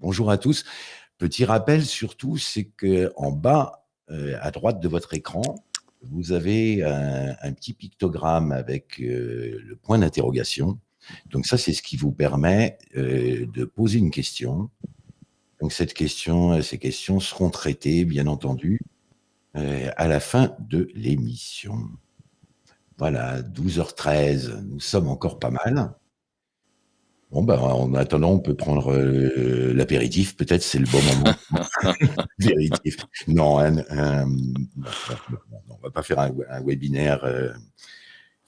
Bonjour à tous. Petit rappel surtout, c'est qu'en bas, euh, à droite de votre écran, vous avez un, petit pictogramme avec euh, le point d'interrogation. Donc ça, c'est ce qui vous permet euh, de poser une question. Donc cette question, ces questions seront traitées, bien entendu, à la fin de l'émission. Voilà, 12h13, nous sommes encore pas mal. Bon, ben, en attendant, on peut prendre euh, l'apéritif. Peut-être c'est le bon moment. Non, un, un, on va pas faire un, webinaire. Euh,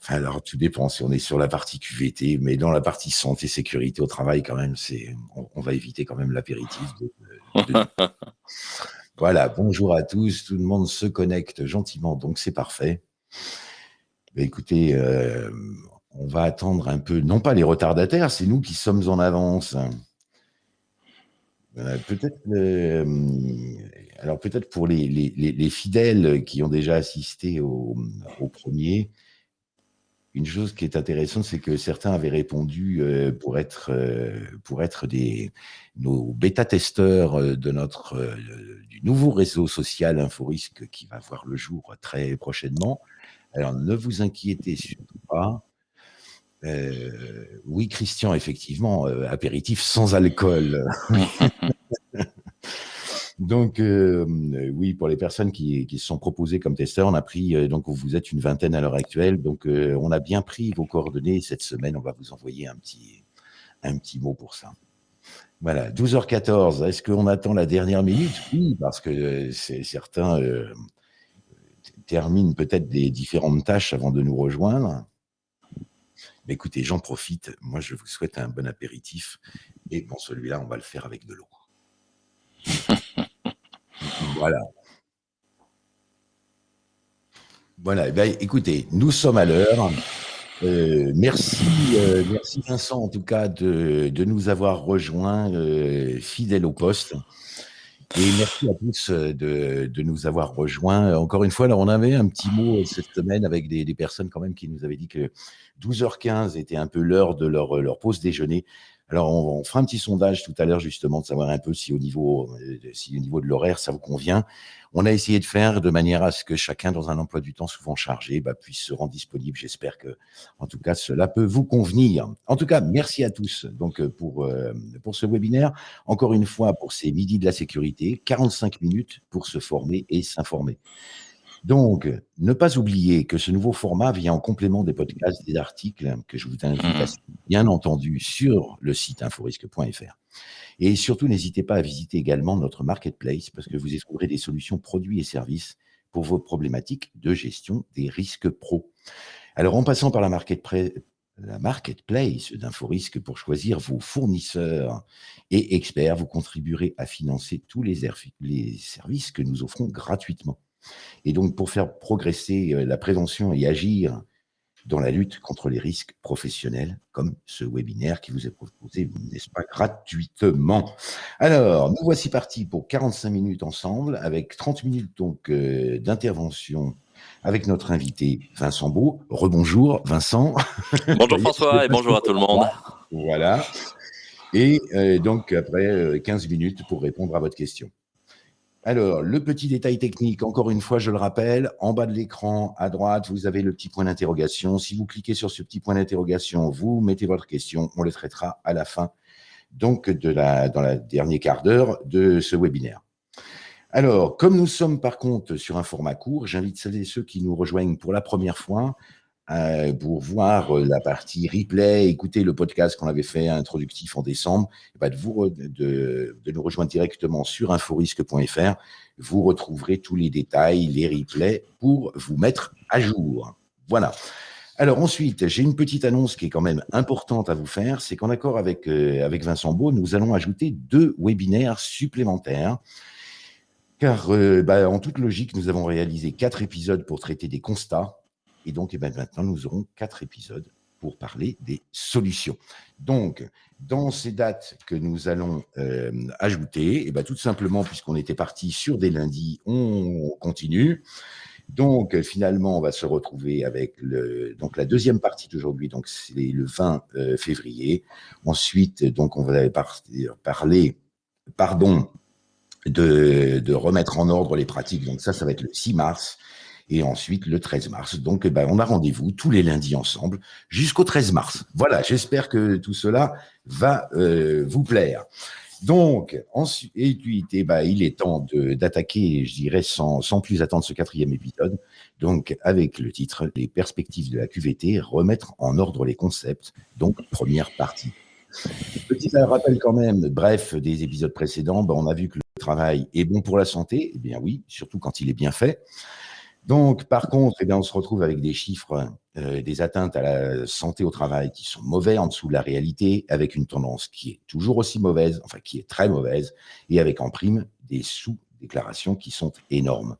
alors, tout dépend si on est sur la partie QVT, mais dans la partie santé, sécurité au travail, quand même, c'est, on, va éviter quand même l'apéritif. voilà, bonjour à tous. Tout le monde se connecte gentiment, donc c'est parfait. Ben, écoutez, euh, on va attendre un peu, non pas les retardataires, c'est nous qui sommes en avance. Euh, peut-être, euh, alors peut-être pour les, fidèles qui ont déjà assisté au, premier, une chose qui est intéressante, c'est que certains avaient répondu euh, pour être pour être des nos bêta-testeurs de notre du nouveau réseau social Inforisque qui va voir le jour très prochainement. Alors ne vous inquiétez surtout pas. Euh, oui, Christian, effectivement, euh, apéritif sans alcool. donc, euh, oui, pour les personnes qui, se sont proposées comme testeurs, on a pris, donc vous êtes une vingtaine à l'heure actuelle, donc on a bien pris vos coordonnées. Cette semaine, on va vous envoyer un petit, un petit mot pour ça. Voilà, 12h14, est-ce qu'on attend la dernière minute? Oui, parce que certains terminent peut-être des différentes tâches avant de nous rejoindre écoutez, j'en profite. Moi, je vous souhaite un bon apéritif. Et bon, celui-là, on va le faire avec de l'eau. voilà. Voilà. Eh ben, écoutez, nous sommes à l'heure. Euh, merci, euh, merci Vincent en tout cas de, nous avoir rejoints euh, fidèles au poste. Et merci à tous de, nous avoir rejoints. Encore une fois, alors on avait un petit mot cette semaine avec des, des personnes quand même qui nous avaient dit que 12h15 était un peu l'heure de leur, leur pause déjeuner. Alors, on, fera un petit sondage tout à l'heure, justement, de savoir un peu si au niveau, euh, si au niveau de l'horaire, ça vous convient. On a essayé de faire de manière à ce que chacun, dans un emploi du temps souvent chargé, bah, puisse se rendre disponible. J'espère que, en tout cas, cela peut vous convenir. En tout cas, merci à tous donc euh, pour, euh, pour ce webinaire. Encore une fois, pour ces midis de la sécurité, 45 minutes pour se former et s'informer. Donc, ne pas oublier que ce nouveau format vient en complément des podcasts, des articles que je vous invite à mmh. bien entendu sur le site inforisque.fr. Et surtout, n'hésitez pas à visiter également notre marketplace parce que vous y trouverez des solutions produits et services pour vos problématiques de gestion des risques pro. Alors, en passant par la, la marketplace d'Inforisque pour choisir vos fournisseurs et experts, vous contribuerez à financer tous les services que nous offrons gratuitement. Et donc, pour faire progresser euh, la prévention et agir dans la lutte contre les risques professionnels, comme ce webinaire qui vous est proposé, n'est-ce pas, gratuitement. Alors, nous voici partis pour 45 minutes ensemble, avec 30 minutes donc euh, d'intervention avec notre invité Vincent Beau. Rebonjour Vincent. Bonjour François et bonjour à tout le monde. Voilà. Et euh, donc après 15 minutes pour répondre à votre question. Alors, le petit détail technique, encore une fois, je le rappelle, en bas de l'écran, à droite, vous avez le petit point d'interrogation. Si vous cliquez sur ce petit point d'interrogation, vous mettez votre question, on le traitera à la fin, donc dans la dernier quart d'heure de ce webinaire. Alors, comme nous sommes par contre sur un format court, j'invite celles et ceux qui nous rejoignent pour la première fois euh, pour voir euh, la partie replay, écouter le podcast qu'on avait fait introductif en décembre, bah, de, vous, de, nous rejoindre directement sur inforisque.fr. Vous retrouverez tous les détails, les replays pour vous mettre à jour. Voilà. Alors ensuite, j'ai une petite annonce qui est quand même importante à vous faire, c'est qu'en accord avec, euh, avec Vincent Beau, nous allons ajouter deux webinaires supplémentaires. Car bah, en toute logique, nous avons réalisé quatre épisodes pour traiter des constats et donc, eh ben, maintenant, nous aurons quatre épisodes pour parler des solutions. Donc, dans ces dates que nous allons euh, ajouter, eh ben, tout simplement, puisqu'on était parti sur des lundis, on continue. Donc, finalement, on va se retrouver avec le, donc la deuxième partie d'aujourd'hui, donc c'est le 20 euh, février. Ensuite, donc, on va parler pardon, de, de, remettre en ordre les pratiques. Donc ça, ça va être le 6 mars et ensuite le 13 mars. Donc, eh ben, on a rendez-vous tous les lundis ensemble jusqu'au 13 mars. Voilà, j'espère que tout cela va euh, vous plaire. Donc, ensuite, eh ben, il est temps d'attaquer, je dirais, sans, sans plus attendre ce quatrième épisode. Donc, avec le titre Les perspectives de la QVT, remettre en ordre les concepts. Donc, première partie. Petit rappel quand même, bref, des épisodes précédents, ben, on a vu que le travail est bon pour la santé. Eh bien oui, surtout quand il est bien fait. Donc, par contre, eh bien, on se retrouve avec des chiffres, euh, des atteintes à la santé au travail qui sont mauvais en dessous de la réalité, avec une tendance qui est toujours aussi mauvaise, enfin qui est très mauvaise, et avec en prime des sous-déclarations qui sont énormes.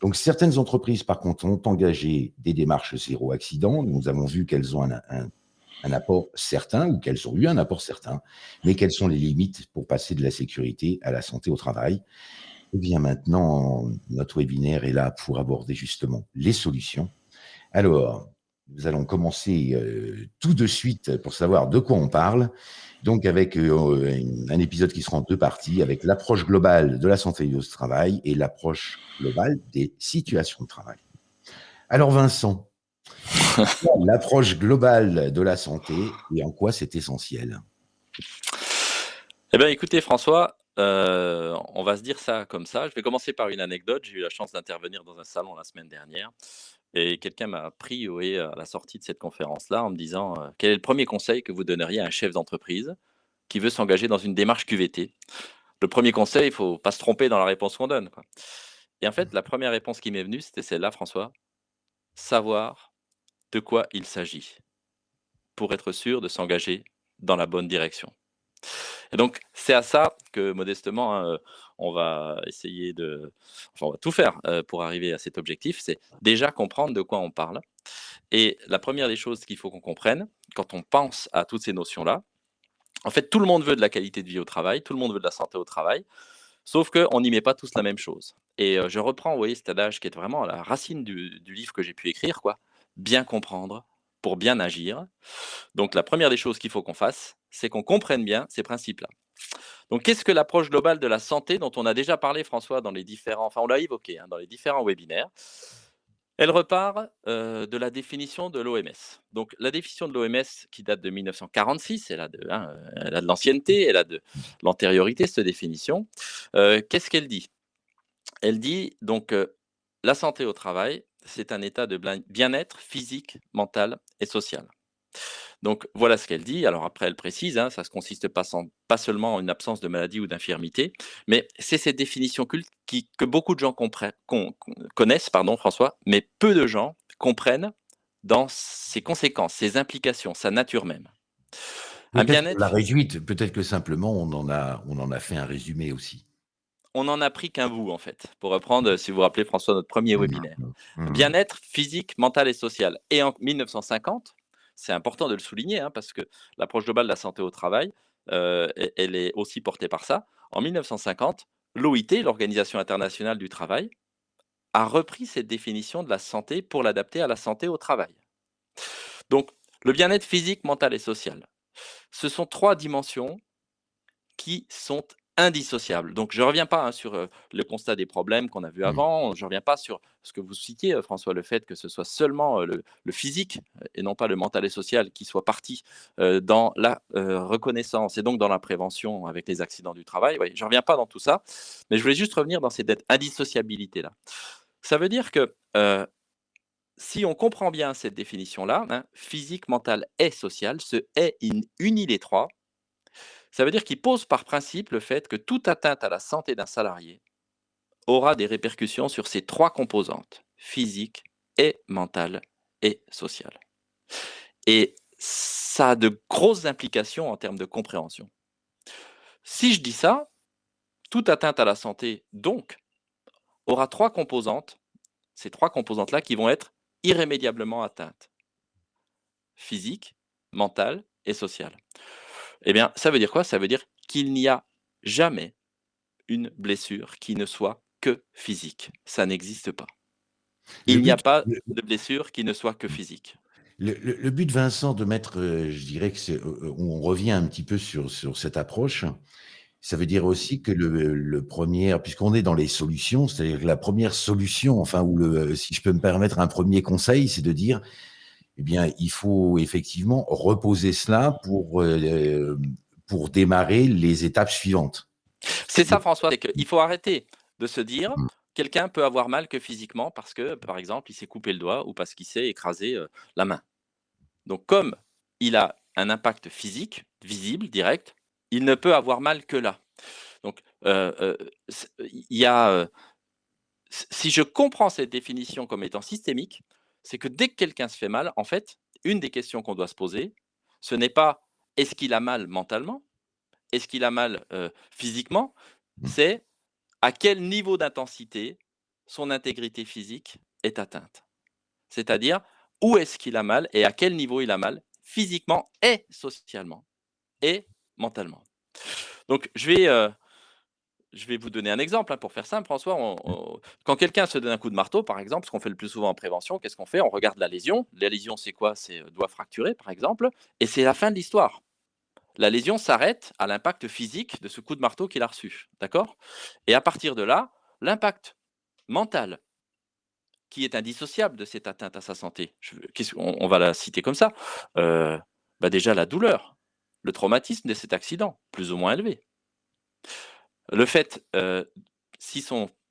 Donc, certaines entreprises, par contre, ont engagé des démarches zéro accident. Nous avons vu qu'elles ont un, un apport certain ou qu'elles ont eu un apport certain, mais quelles sont les limites pour passer de la sécurité à la santé au travail. Eh bien maintenant, notre webinaire est là pour aborder justement les solutions. Alors, nous allons commencer euh, tout de suite pour savoir de quoi on parle. Donc avec euh, un épisode qui sera en deux parties, avec l'approche globale de la santé au travail et l'approche globale des situations de travail. Alors Vincent, l'approche globale de la santé et en quoi c'est essentiel? Eh bien écoutez François, euh, on va se dire ça comme ça. Je vais commencer par une anecdote. J'ai eu la chance d'intervenir dans un salon la semaine dernière et quelqu'un m'a pris à la sortie de cette conférence-là en me disant euh, quel est le premier conseil que vous donneriez à un chef d'entreprise qui veut s'engager dans une démarche QVT Le premier conseil, il faut pas se tromper dans la réponse qu'on donne. Et en fait, la première réponse qui m'est venue, c'était celle-là, François. Savoir de quoi il s'agit pour être sûr de s'engager dans la bonne direction. Et donc, c'est à ça que, modestement, hein, euh, on va essayer de... Enfin, on va tout faire euh, pour arriver à cet objectif. C'est déjà comprendre de quoi on parle. Et la première des choses qu'il faut qu'on comprenne, quand on pense à toutes ces notions-là, en fait, tout le monde veut de la qualité de vie au travail, tout le monde veut de la santé au travail, sauf qu'on n'y met pas tous la même chose. Et euh, je reprends, vous voyez, cet adage qui est vraiment à la racine du, du livre que j'ai pu écrire, quoi. Bien comprendre pour bien agir. Donc, la première des choses qu'il faut qu'on fasse, c'est qu'on comprenne bien ces principes-là. Donc, qu'est-ce que l'approche globale de la santé dont on a déjà parlé, François, dans les différents, enfin, on l'a évoqué hein, dans les différents webinaires? Elle repart euh, de la définition de l'OMS. Donc, la définition de l'OMS qui date de 1946, elle a de, hein, elle a de l'ancienneté, elle a de l'antériorité, cette définition. Euh, qu'est-ce qu'elle dit? Elle dit donc euh, la santé au travail, c'est un état de bien-être physique, mental et social. Donc voilà ce qu'elle dit. Alors après, elle précise, hein, ça ne consiste pas, pas, seulement en une absence de maladie ou d'infirmité, mais c'est cette définition culte qui, que beaucoup de gens connaissent, pardon, François, mais peu de gens comprennent dans ses conséquences, ses implications, sa nature même. Un bien-être. La réduite, peut-être que simplement on en a, on en a fait un résumé aussi on n'en a pris qu'un bout, en fait, pour reprendre, si vous vous rappelez, François, notre premier mmh, webinaire. Mmh, mmh. Bien-être physique, mental et social. Et en 1950, c'est important de le souligner, hein, parce que l'approche globale de la santé au travail, euh, elle est aussi portée par ça. En 1950, l'OIT, l'Organisation internationale du travail, a repris cette définition de la santé pour l'adapter à la santé au travail. Donc, le bien-être physique, mental et social, ce sont trois dimensions qui sont indissociable. Donc, je ne reviens pas hein, sur le constat des problèmes qu'on a vu mmh. avant, je ne reviens pas sur ce que vous citiez, François, le fait que ce soit seulement le, physique et non pas le mental et social qui soit parti dans la reconnaissance et donc dans la prévention avec les accidents du travail. je ne reviens pas dans tout ça, mais je voulais juste revenir dans cette indissociabilité-là. Ça veut dire que si on comprend bien cette définition-là, hein, physique, mental et social, ce est unit les trois, ça veut dire qu'il pose par principe le fait que toute atteinte à la santé d'un salarié aura des répercussions sur ces trois composantes, physique et mentale et sociale. Et ça a de grosses implications en termes de compréhension. Si je dis ça, toute atteinte à la santé, donc, aura trois composantes, ces trois composantes-là qui vont être irrémédiablement atteintes. Physique, mentale et sociale. Eh bien, ça veut dire quoi? Ça veut dire qu'il n'y a jamais une blessure qui ne soit que physique. Ça n'existe pas. Il n'y a pas de blessure qui ne soit que physique. Le, but, Vincent, de mettre, euh, je dirais que c'est, euh, on revient un petit peu sur, sur cette approche, Ça veut dire aussi que le le 1er puisqu'on est dans les solutions, c'est-à-dire que la 1re solution, enfin ou le si je peux me permettre un 1er conseil, c'est de dire, eh bien, il faut effectivement reposer cela pour, heu, pour démarrer les étapes suivantes. C'est ça François, c'est qu'il faut arrêter de se dire: Mmh. «Quelqu'un peut avoir mal que physiquement parce que, par exemple, il s'est coupé le doigt ou parce qu'il s'est écrasé, heu, la main». Donc comme il a un impact physique, visible, direct, il ne peut avoir mal que là. Donc, il y a, si je comprends cette définition comme étant systémique, c'est que dès que quelqu'un se fait mal, en fait, une des questions qu'on doit se poser, ce n'est pas: «Est-ce qu'il a mal mentalement? Est-ce qu'il a mal, physiquement?» Mmh. c'est: «À quel niveau d'intensité son intégrité physique est atteinte?» c'est-à-dire, où est-ce qu'il a mal et à quel niveau il a mal physiquement et socialement et mentalement? Donc je vais, je vais vous donner un exemple, hein, pour faire simple François, on Mmh. on quand quelqu'un se donne un coup de marteau par exemple, ce qu'on fait le plus souvent en prévention, qu'est-ce qu'on fait? On regarde la lésion. La lésion c'est quoi? C'est, heu, doigt fracturé par exemple et c'est la fin de l'histoire. La lésion s'arrête à l'impact physique de ce coup de marteau qu'il a reçu, d'accord? Et à partir de là, l'impact mental qui est indissociable de cette atteinte à sa santé, je on on va la citer comme ça, heu, bah, déjà la douleur, le traumatisme de cet accident, plus ou moins élevé. Le fait,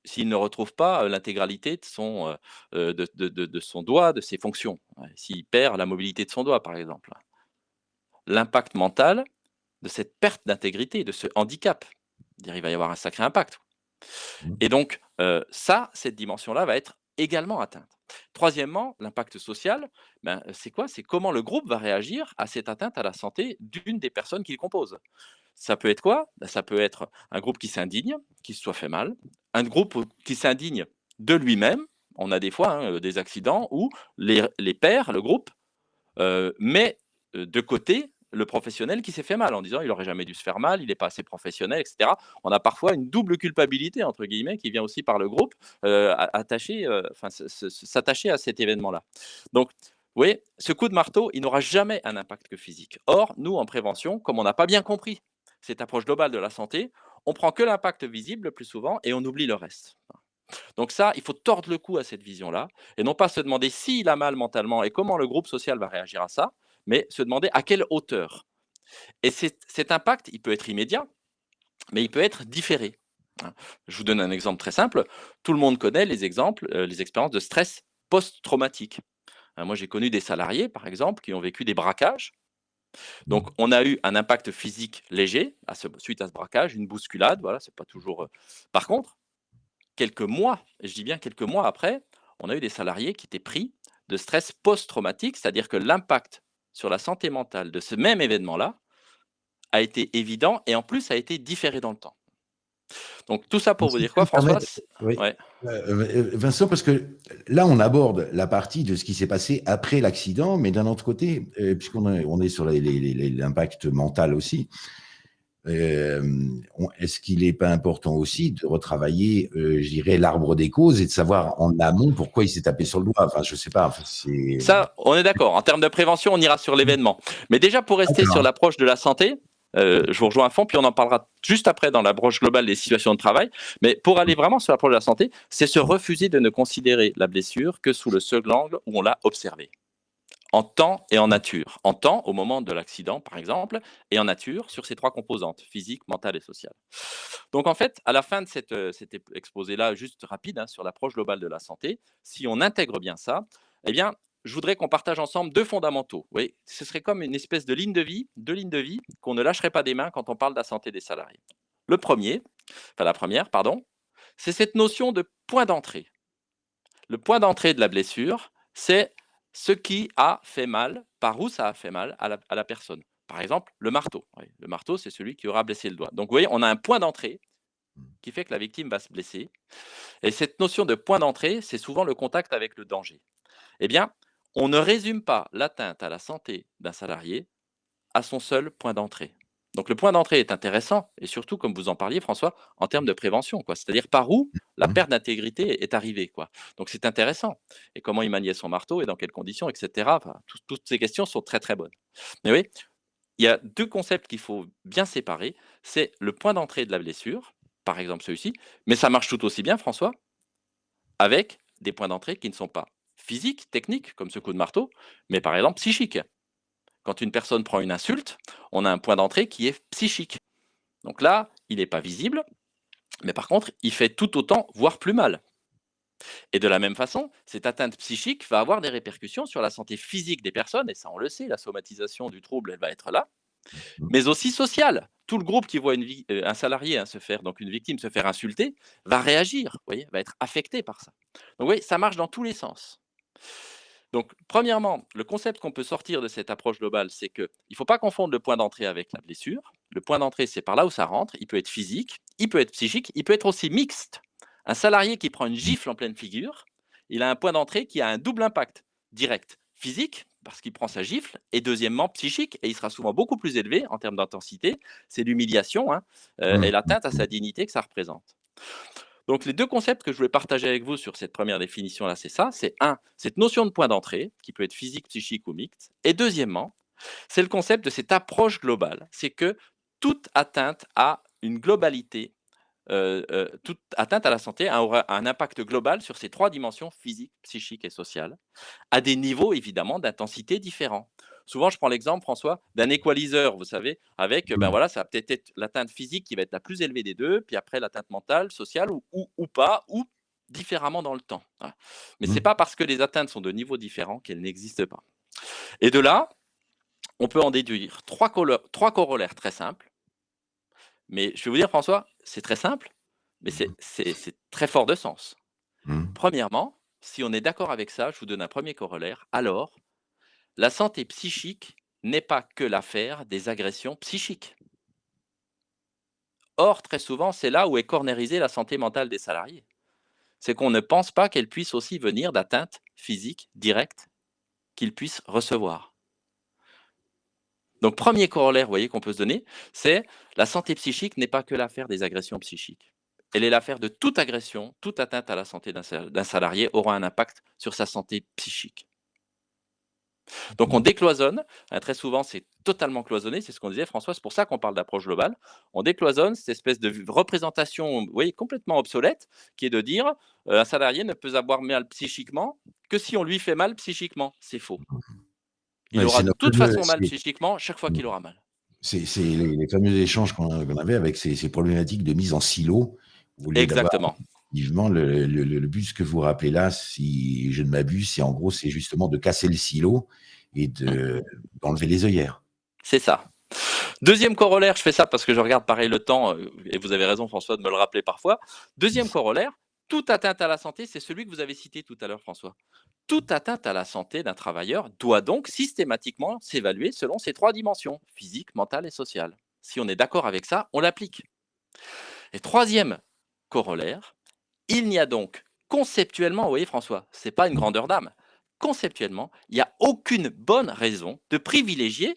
s'il ne retrouve pas, l'intégralité de son, heu heu, de de de de son doigt, de ses fonctions, s'il perd la mobilité de son doigt, par exemple. L'impact mental de cette perte d'intégrité, de ce handicap, il va y avoir un sacré impact Mmh. et donc, ça, cette dimension-là va être également atteinte. 3°, l'impact social, ben, c'est quoi? C'est comment le groupe va réagir à cette atteinte à la santé d'une des personnes qu'il compose. Ça peut être quoi? Bah, ça peut être un groupe qui s'indigne, qu'il se soit fait mal, un groupe qui s'indigne de lui-même. On a des fois, hein, heu, des accidents où les les pairs, le groupe, heu, met, heu, de côté le professionnel qui s'est fait mal en disant: «Il aurait jamais dû se faire mal, il est pas assez professionnel» et cetera. On a parfois une «double culpabilité» entre guillemets qui vient aussi par le groupe, attaché, s'attacher à cet événement-là. Donc, vous voyez, ce coup de marteau, il n'aura jamais un impact que physique. Or, nous en prévention, comme on n'a pas bien compris cette approche globale de la santé, on prend que l'impact visible le plus souvent et on oublie le reste. Donc ça, il faut tordre le cou à cette vision-là et non pas se demander s'il a mal mentalement et comment le groupe social va réagir à ça, mais se demander à quelle hauteur et cet impact, il peut être immédiat, mais il peut être différé, hein. Je vous donne un exemple très simple, tout le monde connaît les exemples, heu, les expériences de stress post-traumatique. Heu, moi j'ai connu des salariés, par exemple, qui ont vécu des braquages. Donc on a eu un impact physique léger suite à ce braquage, une bousculade, voilà, c'est pas toujours, heu par contre, quelques mois, je dis bien quelques mois après, on a eu des salariés qui étaient pris de stress post-traumatique, c'est-à-dire que l'impact sur la santé mentale de ce même événement-là a été évident et en plus a été différé dans le temps. Donc tout ça pour vous dire quoi François? oui, ouais. heu heu, Vincent, parce que là, on aborde la partie de ce qui s'est passé après l'accident, mais d'un autre côté, heu, puisqu'on est on est sur l'impact mental aussi, est-ce qu'il est pas important aussi de retravailler, je dirais l'arbre des causes et de savoir en amont pourquoi il s'est tapé sur le doigt? Enfin, je sais pas, enfin Ça, on est d'accord. En termes de prévention, on ira sur l'événement. Mais déjà pour rester sur l'approche de la santé, heu, Mmh. je vous rejoins à fond, puis on en parlera juste après dans l'approche globale des situations de travail. Mais pour aller vraiment sur l'approche de la santé, c'est se refuser de ne considérer la blessure que sous le seul angle où on l'a observée. En temps et en nature. En temps, au moment de l'accident, par exemple, et en nature sur ces 3 composantes: physique, mentale et sociale. Donc en fait, à la fin de cette, heu, cet exposé-là juste rapide, hein, sur l'approche globale de la santé, si on intègre bien ça, eh bien, je voudrais qu'on partage ensemble 2 fondamentaux. Voyez? Ce serait comme une espèce de ligne de vie 2 lignes de vie qu'on ne lâcherait pas des mains quand on parle de la santé des salariés. Le 1er, enfin la 1re, pardon, c'est cette notion de point d'entrée. Le point d'entrée de la blessure, c'est ce qui a fait mal, par où ça a fait mal à la personne. Par exemple, le marteau, oui, le marteau, c'est celui qui aura blessé le doigt. Donc vous voyez, on a un point d'entrée qui fait que la victime va se blesser et cette notion de point d'entrée, c'est souvent le contact avec le danger. Eh bien, on ne résume pas l'atteinte à la santé d'un salarié à son seul point d'entrée. Donc le point d'entrée est intéressant et surtout, comme vous en parliez François, en termes de prévention, quoi. C'est-à-dire par où la Mmh. perte d'intégrité est arrivée, quoi. Donc c'est intéressant et comment il maniait son marteau et dans quelles conditions et cetera. Enfin, toutes toutes ces questions sont très, très bonnes. Mais oui il y a deux concepts qu'il faut bien séparer. C'est le point d'entrée de la blessure, par exemple celui-ci, mais ça marche tout aussi bien, François, avec des points d'entrée qui ne sont pas physiques, techniques, comme ce coup de marteau, mais par exemple psychiques. Quand une personne prend une insulte, on a un point d'entrée qui est psychique. Donc là, il n'est pas visible, mais par contre, il fait tout autant, voire plus mal. Et de la même façon, cette atteinte psychique va avoir des répercussions sur la santé physique des personnes, et ça on le sait, la somatisation du trouble, elle va être là, mmh. mais aussi sociale. Tout le groupe qui voit une euh, un salarié hein, se faire, donc une victime se faire insulter, va réagir, voyez, va être affecté par ça. Donc oui, ça marche dans tous les sens. Donc, premièrement, le concept qu'on peut sortir de cette approche globale, c'est qu'il ne faut pas confondre le point d'entrée avec la blessure. Le point d'entrée, c'est par là où ça rentre. Il peut être physique, il peut être psychique, il peut être aussi mixte. Un salarié qui prend une gifle en pleine figure, il a un point d'entrée qui a un double impact direct, physique, parce qu'il prend sa gifle, et deuxièmement, psychique, et il sera souvent beaucoup plus élevé en termes d'intensité. C'est l'humiliation hein, euh, et l'atteinte à sa dignité que ça représente. Donc les deux concepts que je voulais partager avec vous sur cette première définition-là, c'est ça. C'est un, cette notion de point d'entrée, qui peut être physique, psychique ou mixte. Et deuxièmement, c'est le concept de cette approche globale. C'est que toute atteinte a une globalité euh, euh, toute atteinte à la santé aura un impact global sur ces trois dimensions physique, psychique et sociale, à des niveaux évidemment d'intensité différents. Souvent, je prends l'exemple, François, d'un équaliseur, vous savez, avec, ben voilà, ça va peut-être être, l'atteinte physique qui va être la plus élevée des deux, puis après l'atteinte mentale, sociale ou, ou, pas, ou différemment dans le temps. Mais ce n'est mmh. pas parce que les atteintes sont de niveaux différents qu'elles n'existent pas. Et de là, on peut en déduire trois, trois corollaires très simples. Mais je vais vous dire, François, c'est très simple, mais mmh c'est très fort de sens. Mmh. Premièrement, si on est d'accord avec ça, je vous donne un premier corollaire. Alors, la santé psychique n'est pas que l'affaire des agressions psychiques. Or, très souvent, c'est là où est cornérisée la santé mentale des salariés. C'est qu'on ne pense pas qu'elle puisse aussi venir d'atteintes physiques directes qu'ils puissent recevoir. Donc, premier corollaire, vous voyez, qu'on peut se donner, c'est la santé psychique n'est pas que l'affaire des agressions psychiques. Elle est l'affaire de toute agression, toute atteinte à la santé d'un salarié aura un impact sur sa santé psychique. Donc on décloisonne, hein, très souvent c'est totalement cloisonné, c'est ce qu'on disait François, c'est pour ça qu'on parle d'approche globale. On décloisonne cette espèce de représentation voyez, complètement obsolète qui est de dire euh, un salarié ne peut avoir mal psychiquement que si on lui fait mal psychiquement. C'est faux. Il aura de toute façon mal psychiquement chaque fois qu'il aura mal. C'est les, fameux échanges qu'on avait avec ces, problématiques de mise en silo. Exactement. Vivement, le, le, but, que vous rappelez là, si je ne m'abuse, c'est en gros, c'est justement de casser le silo et mmh. d'enlever les œillères. C'est ça. Deuxième corollaire, je fais ça parce que je regarde pareil le temps, euh, et vous avez raison François de me le rappeler parfois. Deuxième corollaire, toute atteinte à la santé, c'est celui que vous avez cité tout à l'heure François. Toute atteinte à la santé d'un travailleur doit donc systématiquement s'évaluer selon ces trois dimensions, physique, mentale et sociale. Si on est d'accord avec ça, on l'applique. Et troisième corollaire, il n'y a donc conceptuellement, vous voyez François, ce n'est pas une grandeur d'âme, conceptuellement, il n'y a aucune bonne raison de privilégier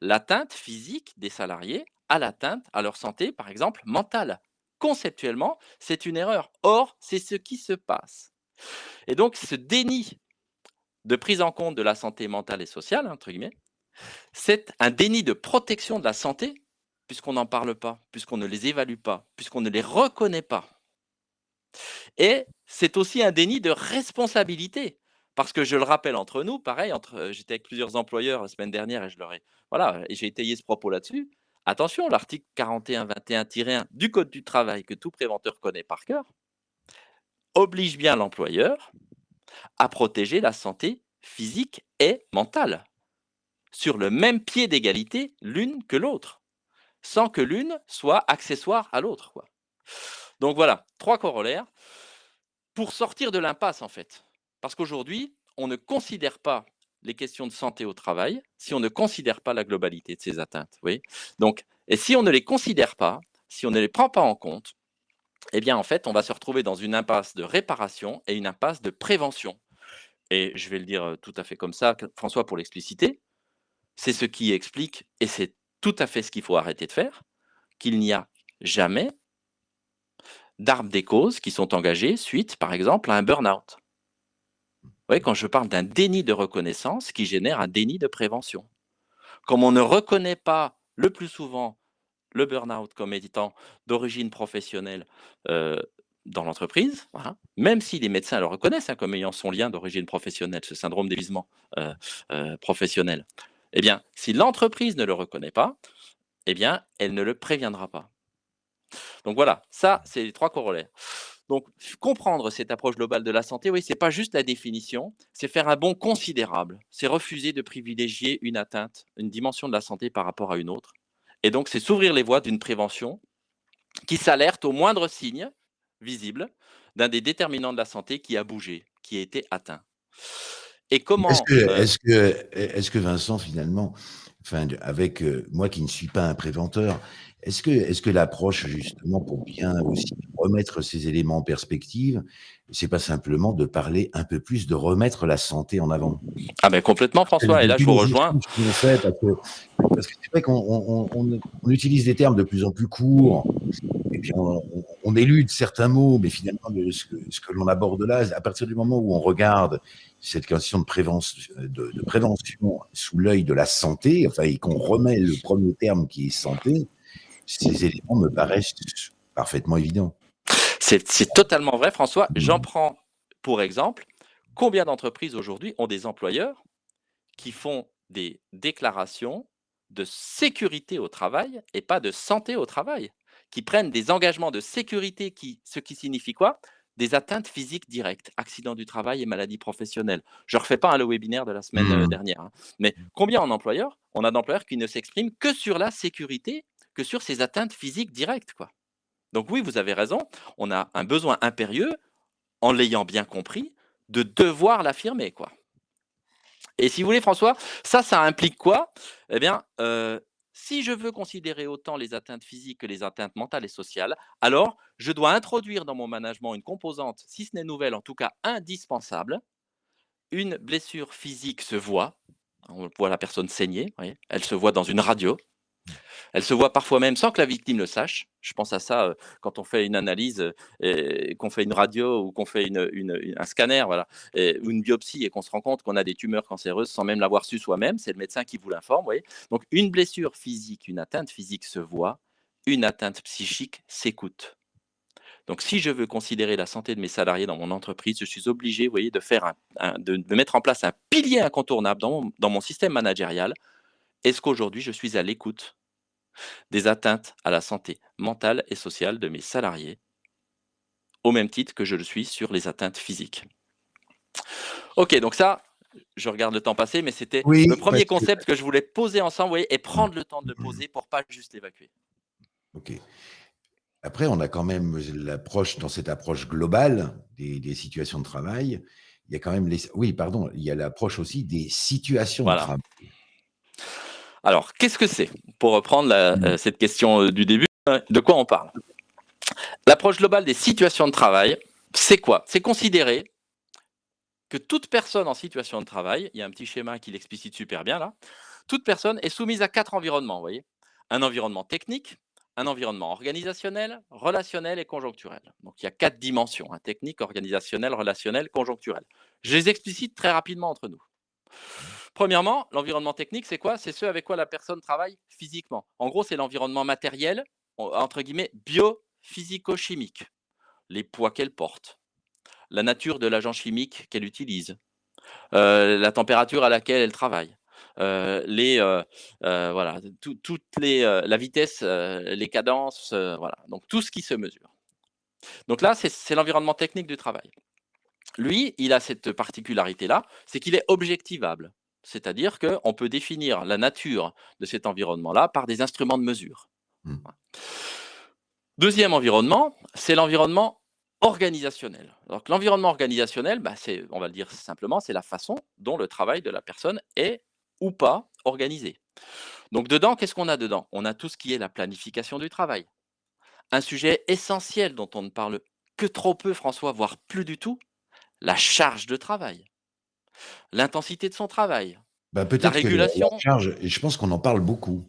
l'atteinte physique des salariés à l'atteinte à leur santé, par exemple, mentale. Conceptuellement, c'est une erreur. Or, c'est ce qui se passe. Et donc, ce déni de prise en compte de la santé mentale et sociale, entre guillemets, c'est un déni de protection de la santé, puisqu'on n'en parle pas, puisqu'on ne les évalue pas, puisqu'on ne les reconnaît pas. Et c'est aussi un déni de responsabilité, parce que je le rappelle entre nous, pareil, entre, j'étais avec plusieurs employeurs la semaine dernière et je leur ai, voilà, et j'ai étayé ce propos là-dessus. Attention, l'article 41-21-1 du Code du travail que tout préventeur connaît par cœur oblige bien l'employeur à protéger la santé physique et mentale sur le même pied d'égalité l'une que l'autre, sans que l'une soit accessoire à l'autre. Donc voilà, trois corollaires pour sortir de l'impasse en fait. Parce qu'aujourd'hui, on ne considère pas les questions de santé au travail si on ne considère pas la globalité de ces atteintes. Oui Donc, et si on ne les considère pas, si on ne les prend pas en compte, eh bien, en fait, on va se retrouver dans une impasse de réparation et une impasse de prévention. Et je vais le dire tout à fait comme ça, François, pour l'expliciter, c'est ce qui explique, et c'est tout à fait ce qu'il faut arrêter de faire, qu'il n'y a jamais d'armes des causes qui sont engagées suite, par exemple, à un burn-out. Voyez, quand je parle d'un déni de reconnaissance qui génère un déni de prévention. comme on ne reconnaît pas le plus souvent le burn-out comme étant d'origine professionnelle euh, dans l'entreprise, même si les médecins le reconnaissent hein, comme ayant son lien d'origine professionnelle, ce syndrome d'évisement euh, euh, professionnel, eh bien, si l'entreprise ne le reconnaît pas, eh bien, elle ne le préviendra pas. Donc voilà, ça, c'est les trois corollaires. Donc, comprendre cette approche globale de la santé, oui, c'est pas juste la définition, c'est faire un bond considérable. C'est refuser de privilégier une atteinte, une dimension de la santé par rapport à une autre. Et donc, c'est s'ouvrir les voies d'une prévention qui s'alerte au moindre signe visible d'un des déterminants de la santé qui a bougé, qui a été atteint. Et comment Est-ce que, euh est que, est que, Vincent, finalement, enfin, avec euh, moi qui ne suis pas un préventeur, est-ce que, est que l'approche, justement, pour bien aussi remettre ces éléments en perspective, c'est pas simplement de parler un peu plus, de remettre la santé en avant? Ah ben complètement, François, et là je vous rejoins. parce que c'est vrai qu'on on, utilise des termes de plus en plus courts, et puis on, élude certains mots, mais finalement, ce que, ce que l'on aborde là, à partir du moment où on regarde cette question de prévention, de, de prévention sous l'œil de la santé, enfin, et qu'on remet le premier terme qui est santé, ces éléments me paraissent parfaitement évidents. C'est totalement vrai, François. J'en prends pour exemple, combien d'entreprises aujourd'hui ont des employeurs qui font des déclarations de sécurité au travail et pas de santé au travail, qui prennent des engagements de sécurité, qui, ce qui signifie quoi? Des atteintes physiques directes, accidents du travail et maladies professionnelles. Je ne refais pas le webinaire de la semaine euh, mmh. dernière, hein. mais combien en employeurs? On a d'employeurs qui ne s'expriment que sur la sécurité sur ces atteintes physiques directes. Quoi. Donc oui, vous avez raison, on a un besoin impérieux, en l'ayant bien compris, de devoir l'affirmer. quoi. Et si vous voulez, François, ça, ça implique quoi? Eh bien, euh, si je veux considérer autant les atteintes physiques que les atteintes mentales et sociales, alors je dois introduire dans mon management une composante, si ce n'est nouvelle, en tout cas indispensable. Une blessure physique se voit, on voit la personne saigner, elle se voit dans une radio, elle se voit parfois même sans que la victime le sache. Je pense à ça quand on fait une analyse, qu'on fait une radio ou qu'on fait un scanner, ou une biopsie et qu'on se rend compte qu'on a des tumeurs cancéreuses sans même l'avoir su soi-même. C'est le médecin qui vous l'informe. Donc une blessure physique, une atteinte physique se voit, une atteinte psychique s'écoute. Donc, si je veux considérer la santé de mes salariés dans mon entreprise, je suis obligé, vous voyez, de, mettre en place un pilier incontournable dans mon système managérial. Est-ce qu'aujourd'hui je suis à l'écoute des atteintes à la santé mentale et sociale de mes salariés, au même titre que je le suis sur les atteintes physiques. Ok, donc ça, je regarde le temps passer, mais c'était le premier concept que je voulais poser ensemble et prendre le temps de le mmh. poser pour pas juste l'évacuer. Ok. Après, on a quand même l'approche, dans cette approche globale des, situations de travail, il y a quand même les. Oui, pardon, il y a l'approche aussi des situations de travail. Alors, qu'est-ce que c'est Pour reprendre euh, cette question euh, du début, euh, de quoi on parle? L'approche globale des situations de travail, c'est quoi? C'est considérer que toute personne en situation de travail, il y a un petit schéma qui l'explicite super bien là, toute personne est soumise à quatre environnements, vous voyez? Un environnement technique, un environnement organisationnel, relationnel et conjoncturel. Donc il y a quatre dimensions, hein, technique, organisationnel, relationnel, conjoncturel. Je les explicite très rapidement entre nous. Premièrement, l'environnement technique, c'est quoi? C'est ce avec quoi la personne travaille physiquement. En gros, c'est l'environnement matériel, entre guillemets, biophysico-chimique. Les poids qu'elle porte, la nature de l'agent chimique qu'elle utilise, euh, la température à laquelle elle travaille, euh, les, euh, voilà, toutes les, la vitesse, les cadences, voilà, donc tout ce qui se mesure. Donc là, c'est l'environnement technique du travail. Lui, il a cette particularité-là, c'est qu'il est objectivable. C'est-à-dire qu'on peut définir la nature de cet environnement-là par des instruments de mesure. Mmh. Deuxième environnement, c'est l'environnement organisationnel. Donc l'environnement organisationnel, bah, on va le dire simplement, c'est la façon dont le travail de la personne est ou pas organisé. Donc dedans, qu'est-ce qu'on a dedans? On a tout ce qui est la planification du travail. Un sujet essentiel dont on ne parle que trop peu, François, voire plus du tout, la charge de travail l'intensité de son travail, bah, la régulation. charge, et je pense qu'on en parle beaucoup.